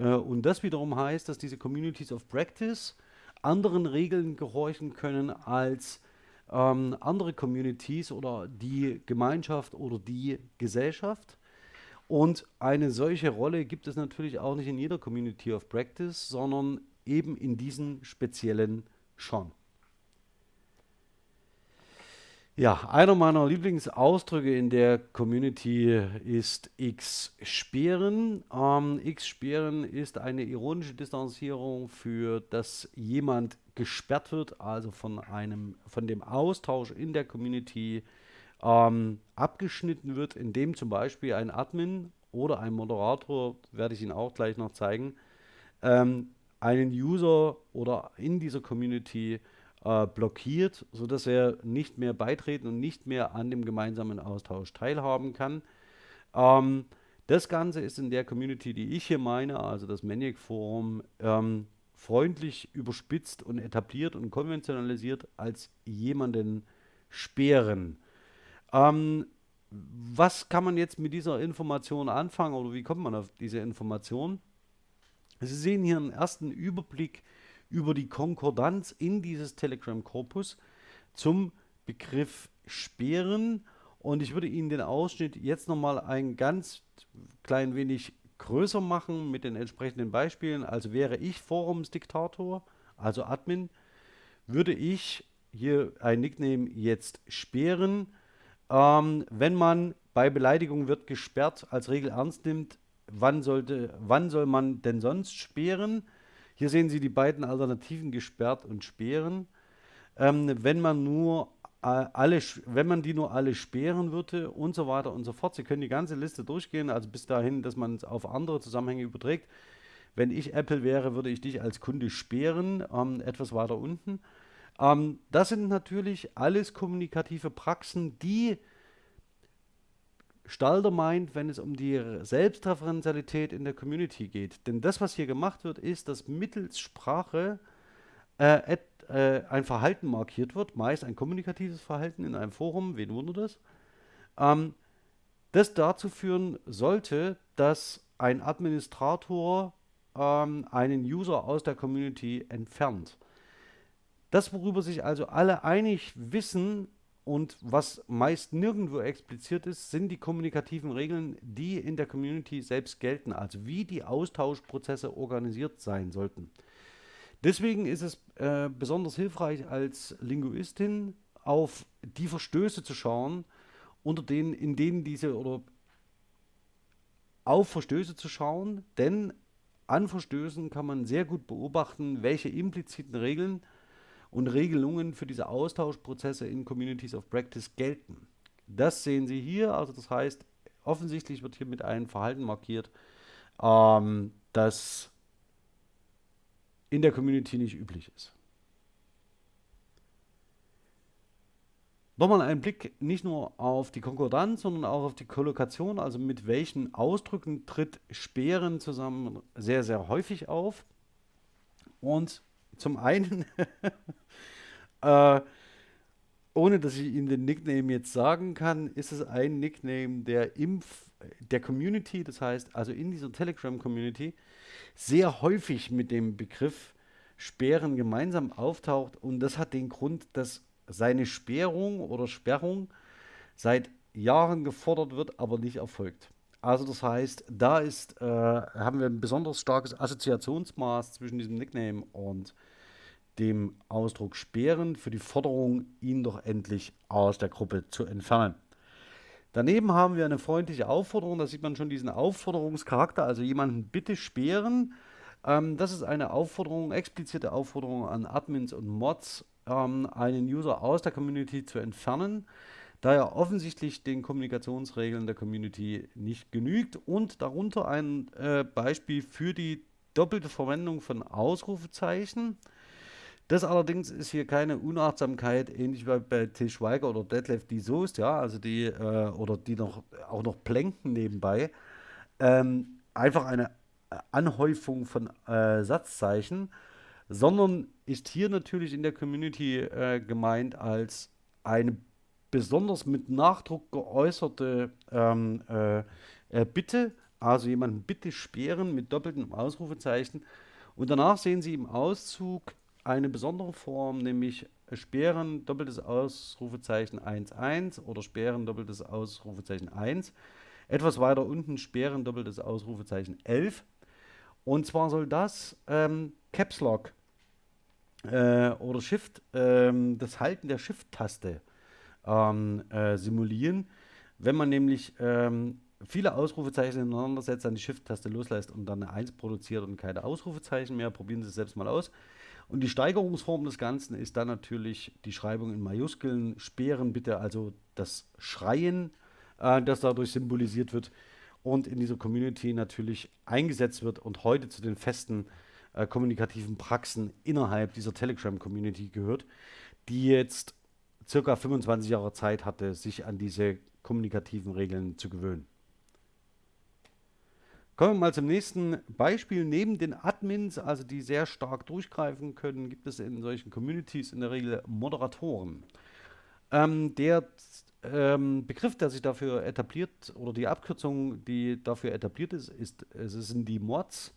Äh, und das wiederum heißt, dass diese Communities of Practice anderen Regeln gehorchen können als ähm, andere Communities oder die Gemeinschaft oder die Gesellschaft. Und eine solche Rolle gibt es natürlich auch nicht in jeder Community of Practice, sondern eben in diesen speziellen schon. Ja, einer meiner Lieblingsausdrücke in der Community ist X-Sperren. Ähm, X-Sperren ist eine ironische Distanzierung für, dass jemand gesperrt wird, also von einem, von dem Austausch in der Community ähm, abgeschnitten wird, indem zum Beispiel ein Admin oder ein Moderator, werde ich Ihnen auch gleich noch zeigen, ähm, einen User oder in dieser Community äh, blockiert, sodass er nicht mehr beitreten und nicht mehr an dem gemeinsamen Austausch teilhaben kann. Ähm, das Ganze ist in der Community, die ich hier meine, also das Maniac Forum, ähm, freundlich überspitzt und etabliert und konventionalisiert als jemanden sperren. Ähm, was kann man jetzt mit dieser Information anfangen oder wie kommt man auf diese Information? Sie sehen hier einen ersten Überblick über die Konkordanz in dieses Telegram-Korpus zum Begriff Sperren. Und ich würde Ihnen den Ausschnitt jetzt nochmal ein ganz klein wenig größer machen mit den entsprechenden Beispielen. Also wäre ich Forumsdiktator, also Admin, würde ich hier ein Nickname jetzt sperren. Ähm, wenn man bei Beleidigung wird gesperrt als Regel ernst nimmt, wann, sollte, wann soll man denn sonst sperren? Hier sehen Sie die beiden Alternativen gesperrt und sperren. Ähm, wenn man nur äh, alle, wenn man die nur alle sperren würde und so weiter und so fort. Sie können die ganze Liste durchgehen, also bis dahin, dass man es auf andere Zusammenhänge überträgt. Wenn ich Apple wäre, würde ich dich als Kunde sperren, ähm, etwas weiter unten. Ähm, das sind natürlich alles kommunikative Praxen, die Stalder meint, wenn es um die Selbstreferenzialität in der Community geht. Denn das, was hier gemacht wird, ist, dass mittels Sprache äh, äh, ein Verhalten markiert wird, meist ein kommunikatives Verhalten in einem Forum, wen wundert das, ähm, das dazu führen sollte, dass ein Administrator ähm, einen User aus der Community entfernt. Das, worüber sich also alle einig wissen und was meist nirgendwo expliziert ist, sind die kommunikativen Regeln, die in der Community selbst gelten, also wie die Austauschprozesse organisiert sein sollten. Deswegen ist es äh, besonders hilfreich als Linguistin auf die Verstöße zu schauen, unter denen, in denen diese oder auf Verstöße zu schauen, denn an Verstößen kann man sehr gut beobachten, welche impliziten Regeln und Regelungen für diese Austauschprozesse in Communities of Practice gelten. Das sehen Sie hier, also das heißt, offensichtlich wird hier mit einem Verhalten markiert, ähm, das in der Community nicht üblich ist. Nochmal ein Blick nicht nur auf die Konkordanz, sondern auch auf die Kollokation, also mit welchen Ausdrücken tritt Sperren zusammen sehr, sehr häufig auf. Und zum einen, äh, ohne dass ich Ihnen den Nickname jetzt sagen kann, ist es ein Nickname, der im der Community, das heißt also in dieser Telegram-Community, sehr häufig mit dem Begriff Sperren gemeinsam auftaucht. Und das hat den Grund, dass seine Sperrung oder Sperrung seit Jahren gefordert wird, aber nicht erfolgt. Also das heißt, da ist, äh, haben wir ein besonders starkes Assoziationsmaß zwischen diesem Nickname und dem Ausdruck Sperren für die Forderung, ihn doch endlich aus der Gruppe zu entfernen. Daneben haben wir eine freundliche Aufforderung, da sieht man schon diesen Aufforderungscharakter, also jemanden bitte sperren. Ähm, das ist eine Aufforderung, explizite Aufforderung an Admins und Mods, ähm, einen User aus der Community zu entfernen, da er offensichtlich den Kommunikationsregeln der Community nicht genügt und darunter ein äh, Beispiel für die doppelte Verwendung von Ausrufezeichen. Das allerdings ist hier keine Unachtsamkeit, ähnlich wie bei Til Schweiger oder Detlef die Soest, ja, also die, äh, oder die noch auch noch plänken nebenbei. Ähm, einfach eine Anhäufung von äh, Satzzeichen, sondern ist hier natürlich in der Community äh, gemeint als eine besonders mit Nachdruck geäußerte ähm, äh, äh Bitte, also jemanden bitte sperren mit doppeltem Ausrufezeichen. Und danach sehen Sie im Auszug eine besondere Form, nämlich Sperren, doppeltes Ausrufezeichen 1, oder Sperren, doppeltes Ausrufezeichen 1. Etwas weiter unten Sperren, doppeltes Ausrufezeichen 11. Und zwar soll das ähm, Caps Lock äh, oder Shift, ähm, das Halten der Shift-Taste ähm, äh, simulieren. Wenn man nämlich ähm, viele Ausrufezeichen ineinander setzt, dann die Shift-Taste loslässt und dann eine 1 produziert und keine Ausrufezeichen mehr, probieren Sie es selbst mal aus. Und die Steigerungsform des Ganzen ist dann natürlich die Schreibung in Majuskeln. Sperren bitte also das Schreien, äh, das dadurch symbolisiert wird und in dieser Community natürlich eingesetzt wird und heute zu den festen äh, kommunikativen Praxen innerhalb dieser Telegram-Community gehört, die jetzt circa 25 Jahre Zeit hatte, sich an diese kommunikativen Regeln zu gewöhnen. Kommen wir mal zum nächsten Beispiel. Neben den Admins, also die sehr stark durchgreifen können, gibt es in solchen Communities in der Regel Moderatoren. Ähm, der ähm, Begriff, der sich dafür etabliert, oder die Abkürzung, die dafür etabliert ist, ist es sind die Mods.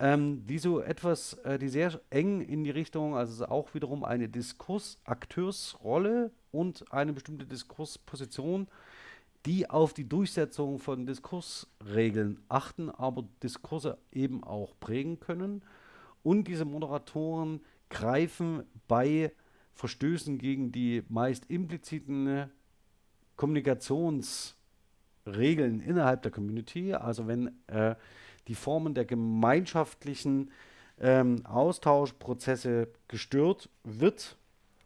Ähm, die so etwas, äh, die sehr eng in die Richtung, also auch wiederum eine Diskursakteursrolle und eine bestimmte Diskursposition, die auf die Durchsetzung von Diskursregeln achten, aber Diskurse eben auch prägen können. Und diese Moderatoren greifen bei Verstößen gegen die meist impliziten Kommunikationsregeln innerhalb der Community, also wenn äh, die Formen der gemeinschaftlichen ähm, Austauschprozesse gestört wird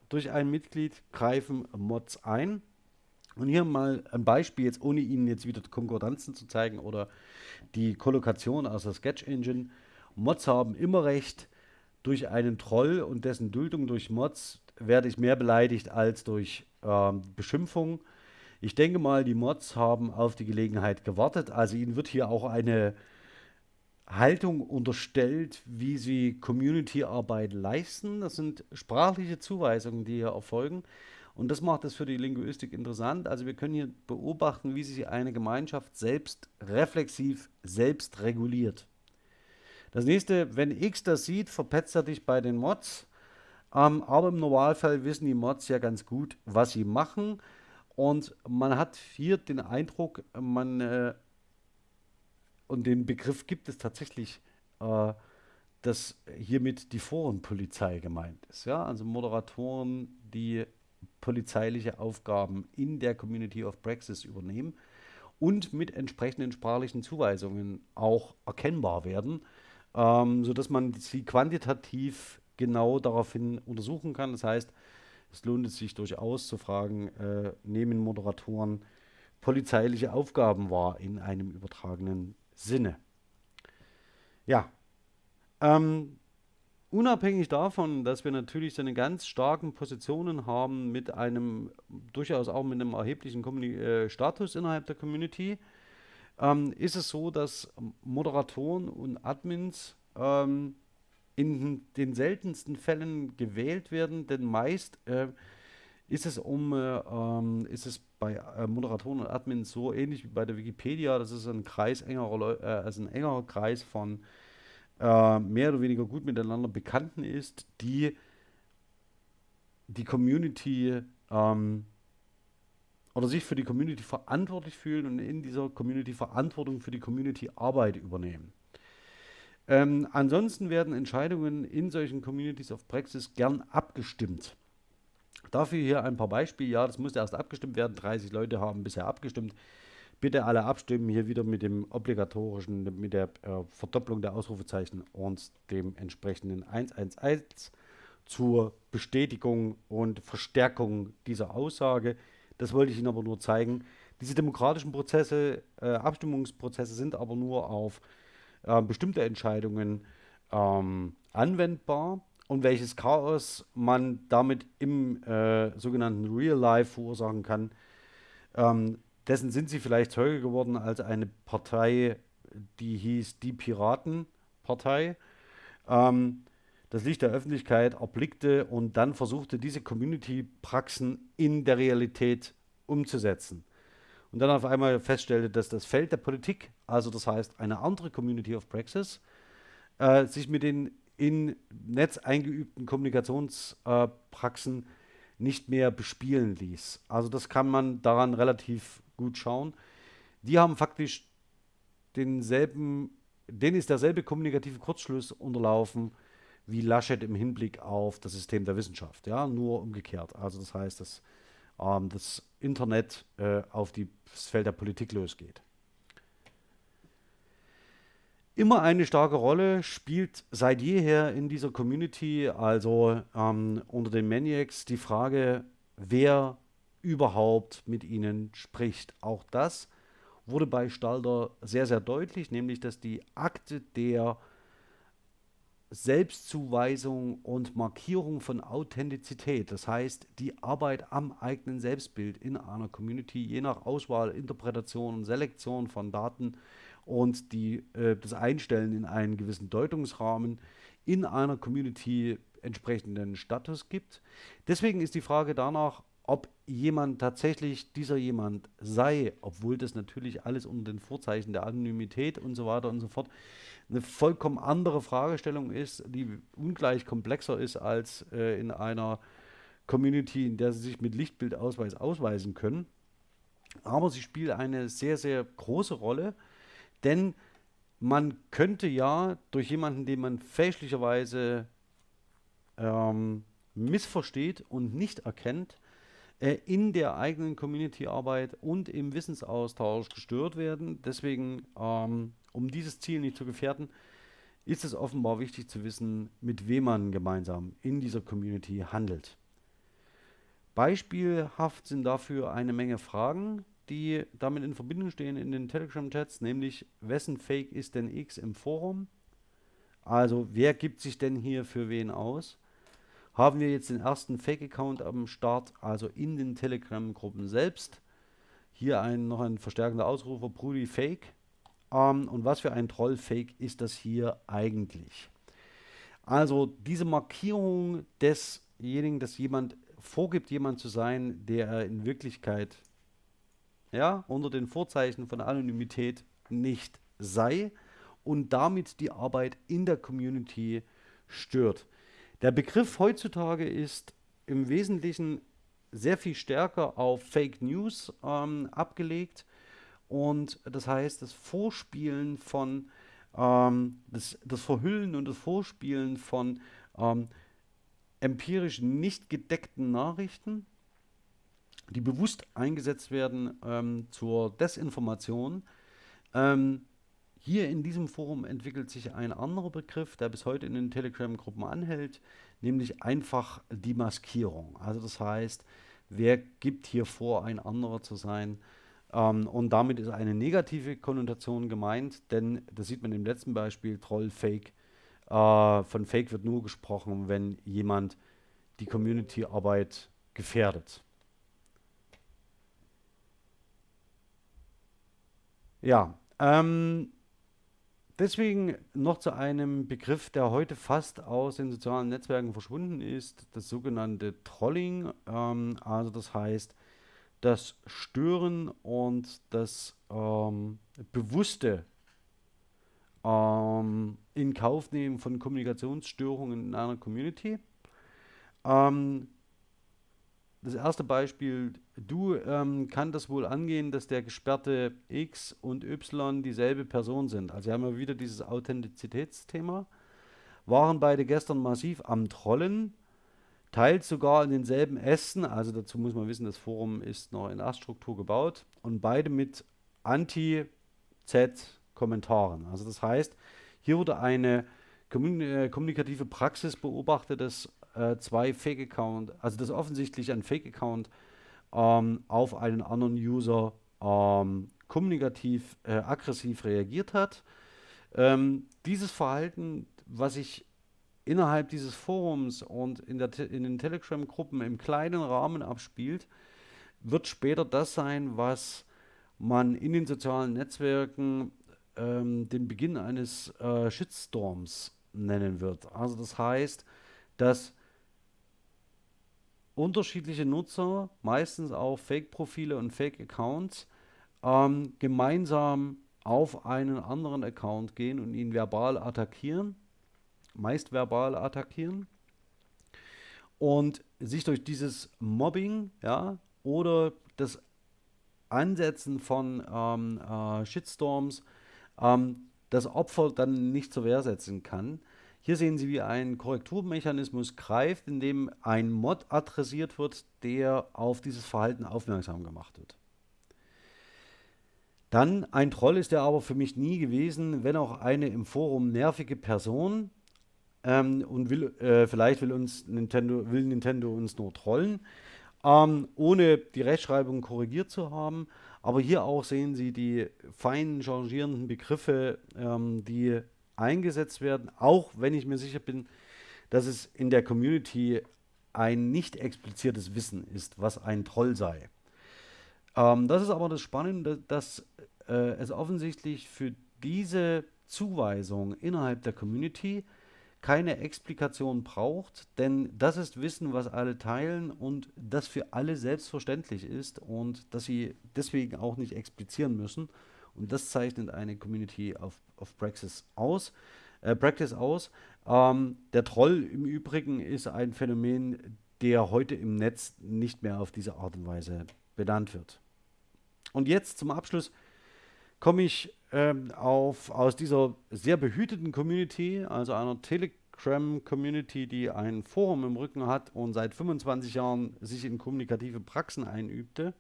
durch ein Mitglied, greifen Mods ein. Und hier mal ein Beispiel, jetzt ohne Ihnen jetzt wieder Konkordanzen zu zeigen oder die Kollokation aus der Sketch Engine. Mods haben immer recht. Durch einen Troll und dessen Duldung durch Mods werde ich mehr beleidigt als durch ähm, Beschimpfung. Ich denke mal, die Mods haben auf die Gelegenheit gewartet. Also ihnen wird hier auch eine Haltung unterstellt, wie sie Community-Arbeit leisten. Das sind sprachliche Zuweisungen, die hier erfolgen. Und das macht es für die Linguistik interessant. Also wir können hier beobachten, wie sich eine Gemeinschaft selbst reflexiv selbst reguliert. Das nächste, wenn X das sieht, verpetzt er dich bei den Mods. Ähm, aber im Normalfall wissen die Mods ja ganz gut, was sie machen. Und man hat hier den Eindruck, man äh, und den Begriff gibt es tatsächlich, äh, dass hiermit die Forenpolizei gemeint ist. Ja? Also Moderatoren, die polizeiliche Aufgaben in der Community of Praxis übernehmen und mit entsprechenden sprachlichen Zuweisungen auch erkennbar werden, ähm, sodass man sie quantitativ genau daraufhin untersuchen kann. Das heißt, es lohnt sich durchaus zu fragen, äh, nehmen Moderatoren polizeiliche Aufgaben wahr in einem übertragenen Sinne. Ja, ähm, unabhängig davon, dass wir natürlich seine ganz starken Positionen haben mit einem, durchaus auch mit einem erheblichen Communi äh, Status innerhalb der Community, ähm, ist es so, dass Moderatoren und Admins ähm, in den seltensten Fällen gewählt werden, denn meist äh, ist es um äh, ähm, ist es bei äh, Moderatoren und Admins so ähnlich wie bei der Wikipedia, das ist ein Kreis engerer äh, also ein engerer Kreis von äh, mehr oder weniger gut miteinander Bekannten ist, die die Community ähm, oder sich für die Community verantwortlich fühlen und in dieser Community Verantwortung für die Community Arbeit übernehmen. Ähm, ansonsten werden Entscheidungen in solchen Communities of Praxis gern abgestimmt. Dafür hier ein paar Beispiele. Ja, das musste erst abgestimmt werden. 30 Leute haben bisher abgestimmt. Bitte alle abstimmen. Hier wieder mit dem obligatorischen, mit der äh, Verdopplung der Ausrufezeichen und dem entsprechenden 111 zur Bestätigung und Verstärkung dieser Aussage. Das wollte ich Ihnen aber nur zeigen. Diese demokratischen Prozesse, äh, Abstimmungsprozesse sind aber nur auf äh, bestimmte Entscheidungen ähm, anwendbar und welches Chaos man damit im äh, sogenannten Real Life verursachen kann. Ähm, dessen sind sie vielleicht Zeuge geworden, als eine Partei, die hieß Die Piratenpartei, ähm, das Licht der Öffentlichkeit erblickte und dann versuchte, diese Community-Praxen in der Realität umzusetzen. Und dann auf einmal feststellte, dass das Feld der Politik, also das heißt eine andere Community of Praxis, äh, sich mit den in Netz eingeübten Kommunikationspraxen nicht mehr bespielen ließ. Also das kann man daran relativ gut schauen. Die haben faktisch denselben, denen ist derselbe kommunikative Kurzschluss unterlaufen wie Laschet im Hinblick auf das System der Wissenschaft. Ja, nur umgekehrt. Also das heißt, dass ähm, das Internet äh, auf die, das Feld der Politik losgeht immer eine starke Rolle, spielt seit jeher in dieser Community, also ähm, unter den Maniacs, die Frage, wer überhaupt mit ihnen spricht. Auch das wurde bei Stalder sehr, sehr deutlich, nämlich dass die Akte der Selbstzuweisung und Markierung von Authentizität, das heißt die Arbeit am eigenen Selbstbild in einer Community, je nach Auswahl, Interpretation und Selektion von Daten, und die, äh, das Einstellen in einen gewissen Deutungsrahmen in einer Community entsprechenden Status gibt. Deswegen ist die Frage danach, ob jemand tatsächlich dieser jemand sei, obwohl das natürlich alles unter den Vorzeichen der Anonymität und so weiter und so fort eine vollkommen andere Fragestellung ist, die ungleich komplexer ist als äh, in einer Community, in der sie sich mit Lichtbildausweis ausweisen können. Aber sie spielt eine sehr, sehr große Rolle, denn man könnte ja durch jemanden, den man fälschlicherweise ähm, missversteht und nicht erkennt, äh, in der eigenen Community-Arbeit und im Wissensaustausch gestört werden. Deswegen, ähm, um dieses Ziel nicht zu gefährden, ist es offenbar wichtig zu wissen, mit wem man gemeinsam in dieser Community handelt. Beispielhaft sind dafür eine Menge Fragen, die damit in Verbindung stehen in den Telegram-Chats, nämlich wessen Fake ist denn X im Forum? Also wer gibt sich denn hier für wen aus? Haben wir jetzt den ersten Fake-Account am Start, also in den Telegram-Gruppen selbst. Hier ein, noch ein verstärkender Ausrufer, Brudi Fake. Ähm, und was für ein Troll-Fake ist das hier eigentlich? Also diese Markierung desjenigen, dass jemand vorgibt, jemand zu sein, der er in Wirklichkeit ja, unter den Vorzeichen von Anonymität nicht sei und damit die Arbeit in der Community stört. Der Begriff heutzutage ist im Wesentlichen sehr viel stärker auf Fake News ähm, abgelegt und das heißt das Vorspielen von ähm, das, das Verhüllen und das Vorspielen von ähm, empirisch nicht gedeckten Nachrichten die bewusst eingesetzt werden ähm, zur Desinformation. Ähm, hier in diesem Forum entwickelt sich ein anderer Begriff, der bis heute in den Telegram-Gruppen anhält, nämlich einfach die Maskierung. Also das heißt, wer gibt hier vor, ein anderer zu sein? Ähm, und damit ist eine negative Konnotation gemeint, denn das sieht man im letzten Beispiel, Troll, Fake. Äh, von Fake wird nur gesprochen, wenn jemand die Community-Arbeit gefährdet. Ja, ähm, deswegen noch zu einem Begriff, der heute fast aus den sozialen Netzwerken verschwunden ist, das sogenannte Trolling. Ähm, also das heißt, das Stören und das ähm, bewusste ähm, in Kauf nehmen von Kommunikationsstörungen in einer Community. Ähm, das erste Beispiel, du ähm, kann das wohl angehen, dass der gesperrte X und Y dieselbe Person sind. Also wir haben ja wieder dieses Authentizitätsthema. Waren beide gestern massiv am Trollen, teilt sogar in denselben Ästen, also dazu muss man wissen, das Forum ist noch in Aststruktur gebaut und beide mit Anti-Z-Kommentaren. Also das heißt, hier wurde eine äh, kommunikative Praxis beobachtet, dass äh, zwei Fake-Account, also das offensichtlich ein Fake-Account ähm, auf einen anderen User ähm, kommunikativ äh, aggressiv reagiert hat. Ähm, dieses Verhalten, was sich innerhalb dieses Forums und in, in den Telegram-Gruppen im kleinen Rahmen abspielt, wird später das sein, was man in den sozialen Netzwerken ähm, den Beginn eines äh, Shitstorms nennen wird. Also das heißt, dass unterschiedliche Nutzer, meistens auch Fake-Profile und Fake-Accounts, ähm, gemeinsam auf einen anderen Account gehen und ihn verbal attackieren, meist verbal attackieren und sich durch dieses Mobbing ja, oder das Ansetzen von ähm, äh, Shitstorms ähm, das Opfer dann nicht zur Wehr setzen kann. Hier sehen Sie, wie ein Korrekturmechanismus greift, in dem ein Mod adressiert wird, der auf dieses Verhalten aufmerksam gemacht wird. Dann, ein Troll ist er aber für mich nie gewesen, wenn auch eine im Forum nervige Person ähm, und will, äh, vielleicht will uns Nintendo, will Nintendo uns nur trollen, ähm, ohne die Rechtschreibung korrigiert zu haben. Aber hier auch sehen Sie die feinen changierenden Begriffe, ähm, die eingesetzt werden, auch wenn ich mir sicher bin, dass es in der Community ein nicht expliziertes Wissen ist, was ein Troll sei. Ähm, das ist aber das Spannende, dass äh, es offensichtlich für diese Zuweisung innerhalb der Community keine Explikation braucht, denn das ist Wissen, was alle teilen und das für alle selbstverständlich ist und dass sie deswegen auch nicht explizieren müssen Und das zeichnet eine Community of, of Praxis aus. Äh, Practice aus. Ähm, der Troll im Übrigen ist ein Phänomen, der heute im Netz nicht mehr auf diese Art und Weise benannt wird. Und jetzt zum Abschluss komme ich ähm, auf, aus dieser sehr behüteten Community, also einer Telegram-Community, die ein Forum im Rücken hat und seit 25 Jahren sich in kommunikative Praxen einübte,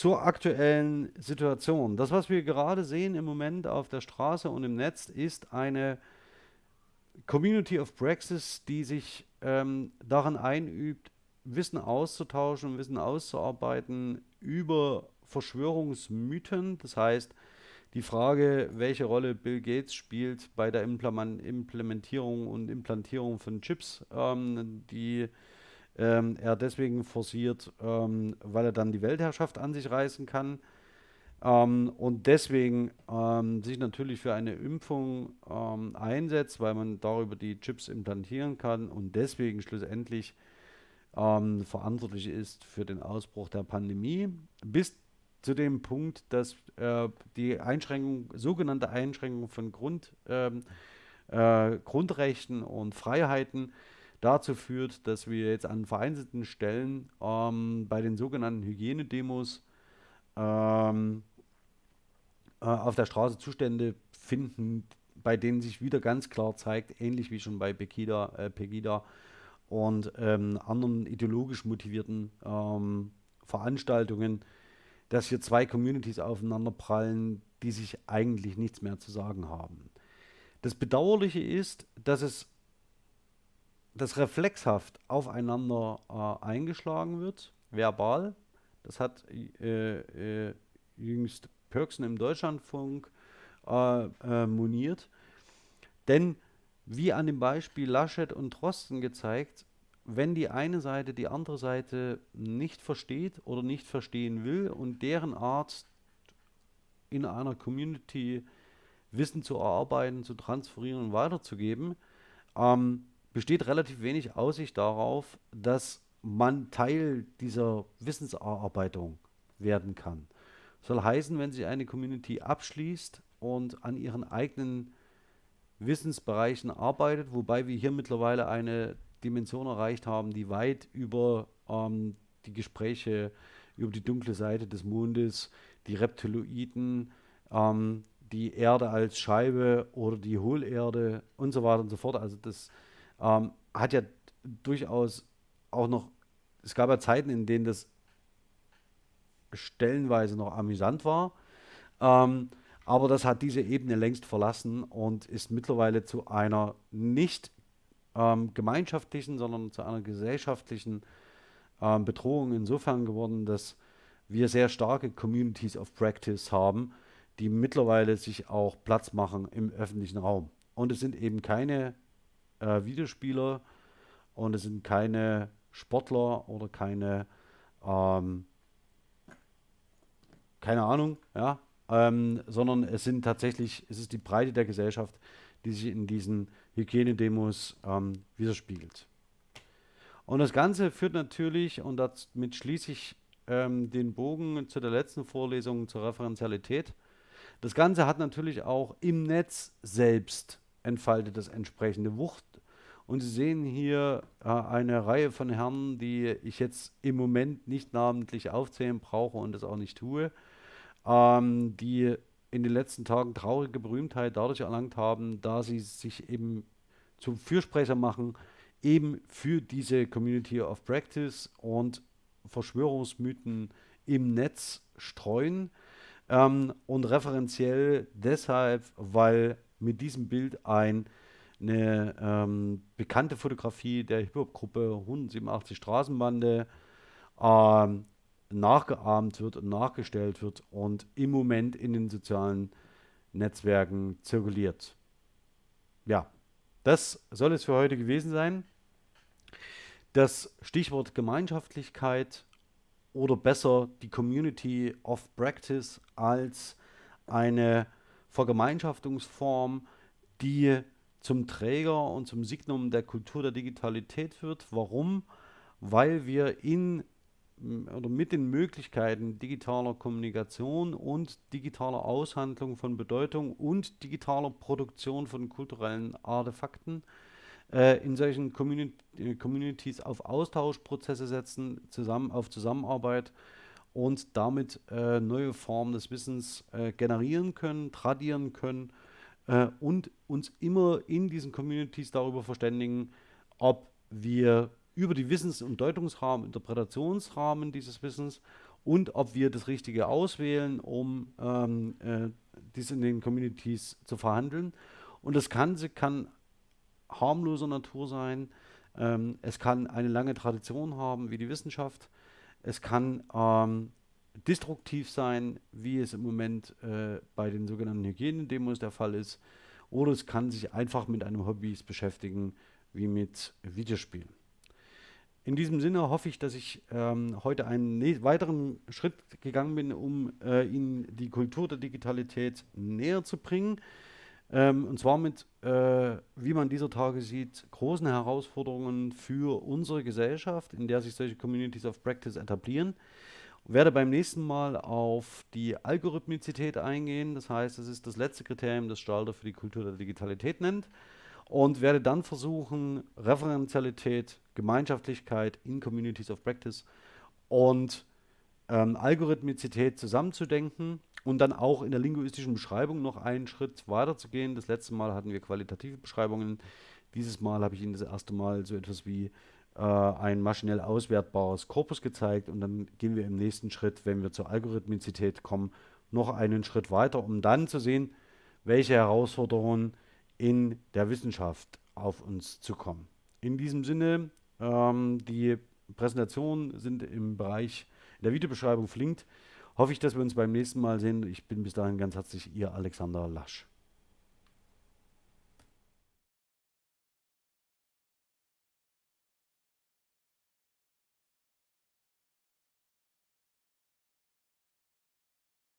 zur aktuellen Situation. Das, was wir gerade sehen im Moment auf der Straße und im Netz, ist eine Community of Praxis, die sich ähm, daran einübt, Wissen auszutauschen, Wissen auszuarbeiten über Verschwörungsmythen. Das heißt, die Frage, welche Rolle Bill Gates spielt bei der Implementierung und Implantierung von Chips, ähm, die ähm, er deswegen forciert, ähm, weil er dann die Weltherrschaft an sich reißen kann. Ähm, und deswegen ähm, sich natürlich für eine Impfung ähm, einsetzt, weil man darüber die Chips implantieren kann und deswegen schlussendlich ähm, verantwortlich ist für den Ausbruch der Pandemie, bis zu dem Punkt, dass äh, die Einschränkung, sogenannte Einschränkung von Grund, äh, Grundrechten und Freiheiten dazu führt, dass wir jetzt an vereinzelten Stellen ähm, bei den sogenannten Hygienedemos ähm, äh, auf der Straße Zustände finden, bei denen sich wieder ganz klar zeigt, ähnlich wie schon bei Pegida, äh, Pegida und ähm, anderen ideologisch motivierten ähm, Veranstaltungen, dass hier zwei Communities aufeinander prallen, die sich eigentlich nichts mehr zu sagen haben. Das Bedauerliche ist, dass es das reflexhaft aufeinander äh, eingeschlagen wird, verbal. Das hat äh, äh, jüngst Pörksen im Deutschlandfunk äh, äh, moniert. Denn wie an dem Beispiel Laschet und Drosten gezeigt, wenn die eine Seite die andere Seite nicht versteht oder nicht verstehen will und deren Art in einer Community Wissen zu erarbeiten, zu transferieren und weiterzugeben, ähm, besteht relativ wenig Aussicht darauf, dass man Teil dieser Wissenserarbeitung werden kann. Soll heißen, wenn sich eine Community abschließt und an ihren eigenen Wissensbereichen arbeitet, wobei wir hier mittlerweile eine Dimension erreicht haben, die weit über ähm, die Gespräche über die dunkle Seite des Mondes, die Reptiloiden, ähm, die Erde als Scheibe oder die Hohlerde und so weiter und so fort. Also das ähm, hat ja durchaus auch noch, es gab ja Zeiten, in denen das stellenweise noch amüsant war. Ähm, aber das hat diese Ebene längst verlassen und ist mittlerweile zu einer nicht ähm, gemeinschaftlichen, sondern zu einer gesellschaftlichen ähm, Bedrohung insofern geworden, dass wir sehr starke Communities of Practice haben, die mittlerweile sich auch Platz machen im öffentlichen Raum. Und es sind eben keine äh, Videospieler und es sind keine Sportler oder keine ähm, keine Ahnung, ja, ähm, sondern es sind tatsächlich, es ist die Breite der Gesellschaft, die sich in diesen Hygienedemos ähm, widerspiegelt. Und das Ganze führt natürlich, und damit schließe ich ähm, den Bogen zu der letzten Vorlesung zur Referenzialität, das Ganze hat natürlich auch im Netz selbst entfaltet das entsprechende Wucht. Und Sie sehen hier äh, eine Reihe von Herren, die ich jetzt im Moment nicht namentlich aufzählen brauche und das auch nicht tue ähm, die in den letzten Tagen traurige Berühmtheit dadurch erlangt haben, da sie sich eben zum Fürsprecher machen, eben für diese Community of Practice und Verschwörungsmythen im Netz streuen. Ähm, und referenziell deshalb, weil mit diesem Bild ein, eine ähm, bekannte Fotografie der Hip-Hop-Gruppe 187 Straßenbande ähm, nachgeahmt wird und nachgestellt wird und im Moment in den sozialen Netzwerken zirkuliert. Ja, das soll es für heute gewesen sein. Das Stichwort Gemeinschaftlichkeit oder besser die Community of Practice als eine Vergemeinschaftungsform, die zum Träger und zum Signum der Kultur der Digitalität wird. Warum? Weil wir in oder mit den Möglichkeiten digitaler Kommunikation und digitaler Aushandlung von Bedeutung und digitaler Produktion von kulturellen Artefakten äh, in solchen Communi äh, Communities auf Austauschprozesse setzen, zusammen auf Zusammenarbeit und damit äh, neue Formen des Wissens äh, generieren können, tradieren können äh, und uns immer in diesen Communities darüber verständigen, ob wir über die Wissens- und Deutungsrahmen, Interpretationsrahmen dieses Wissens und ob wir das Richtige auswählen, um ähm, äh, dies in den Communities zu verhandeln. Und das Ganze kann harmloser Natur sein. Ähm, es kann eine lange Tradition haben, wie die Wissenschaft. Es kann ähm, destruktiv sein, wie es im Moment äh, bei den sogenannten Hygienedemos der Fall ist. Oder es kann sich einfach mit einem Hobby beschäftigen, wie mit Videospielen. In diesem Sinne hoffe ich, dass ich ähm, heute einen weiteren Schritt gegangen bin, um äh, Ihnen die Kultur der Digitalität näher zu bringen. Ähm, und zwar mit, äh, wie man dieser Tage sieht, großen Herausforderungen für unsere Gesellschaft, in der sich solche Communities of Practice etablieren. Ich werde beim nächsten Mal auf die Algorithmizität eingehen. Das heißt, es ist das letzte Kriterium, das Stalder für die Kultur der Digitalität nennt. Und werde dann versuchen, Referenzialität, Gemeinschaftlichkeit in Communities of Practice und ähm, Algorithmizität zusammenzudenken und dann auch in der linguistischen Beschreibung noch einen Schritt weiter zu gehen. Das letzte Mal hatten wir qualitative Beschreibungen. Dieses Mal habe ich Ihnen das erste Mal so etwas wie äh, ein maschinell auswertbares Korpus gezeigt und dann gehen wir im nächsten Schritt, wenn wir zur Algorithmizität kommen, noch einen Schritt weiter, um dann zu sehen, welche Herausforderungen in der Wissenschaft auf uns zukommen. In diesem Sinne, ähm, die Präsentationen sind im Bereich der Videobeschreibung verlinkt hoffe ich, dass wir uns beim nächsten Mal sehen. Ich bin bis dahin ganz herzlich Ihr Alexander Lasch.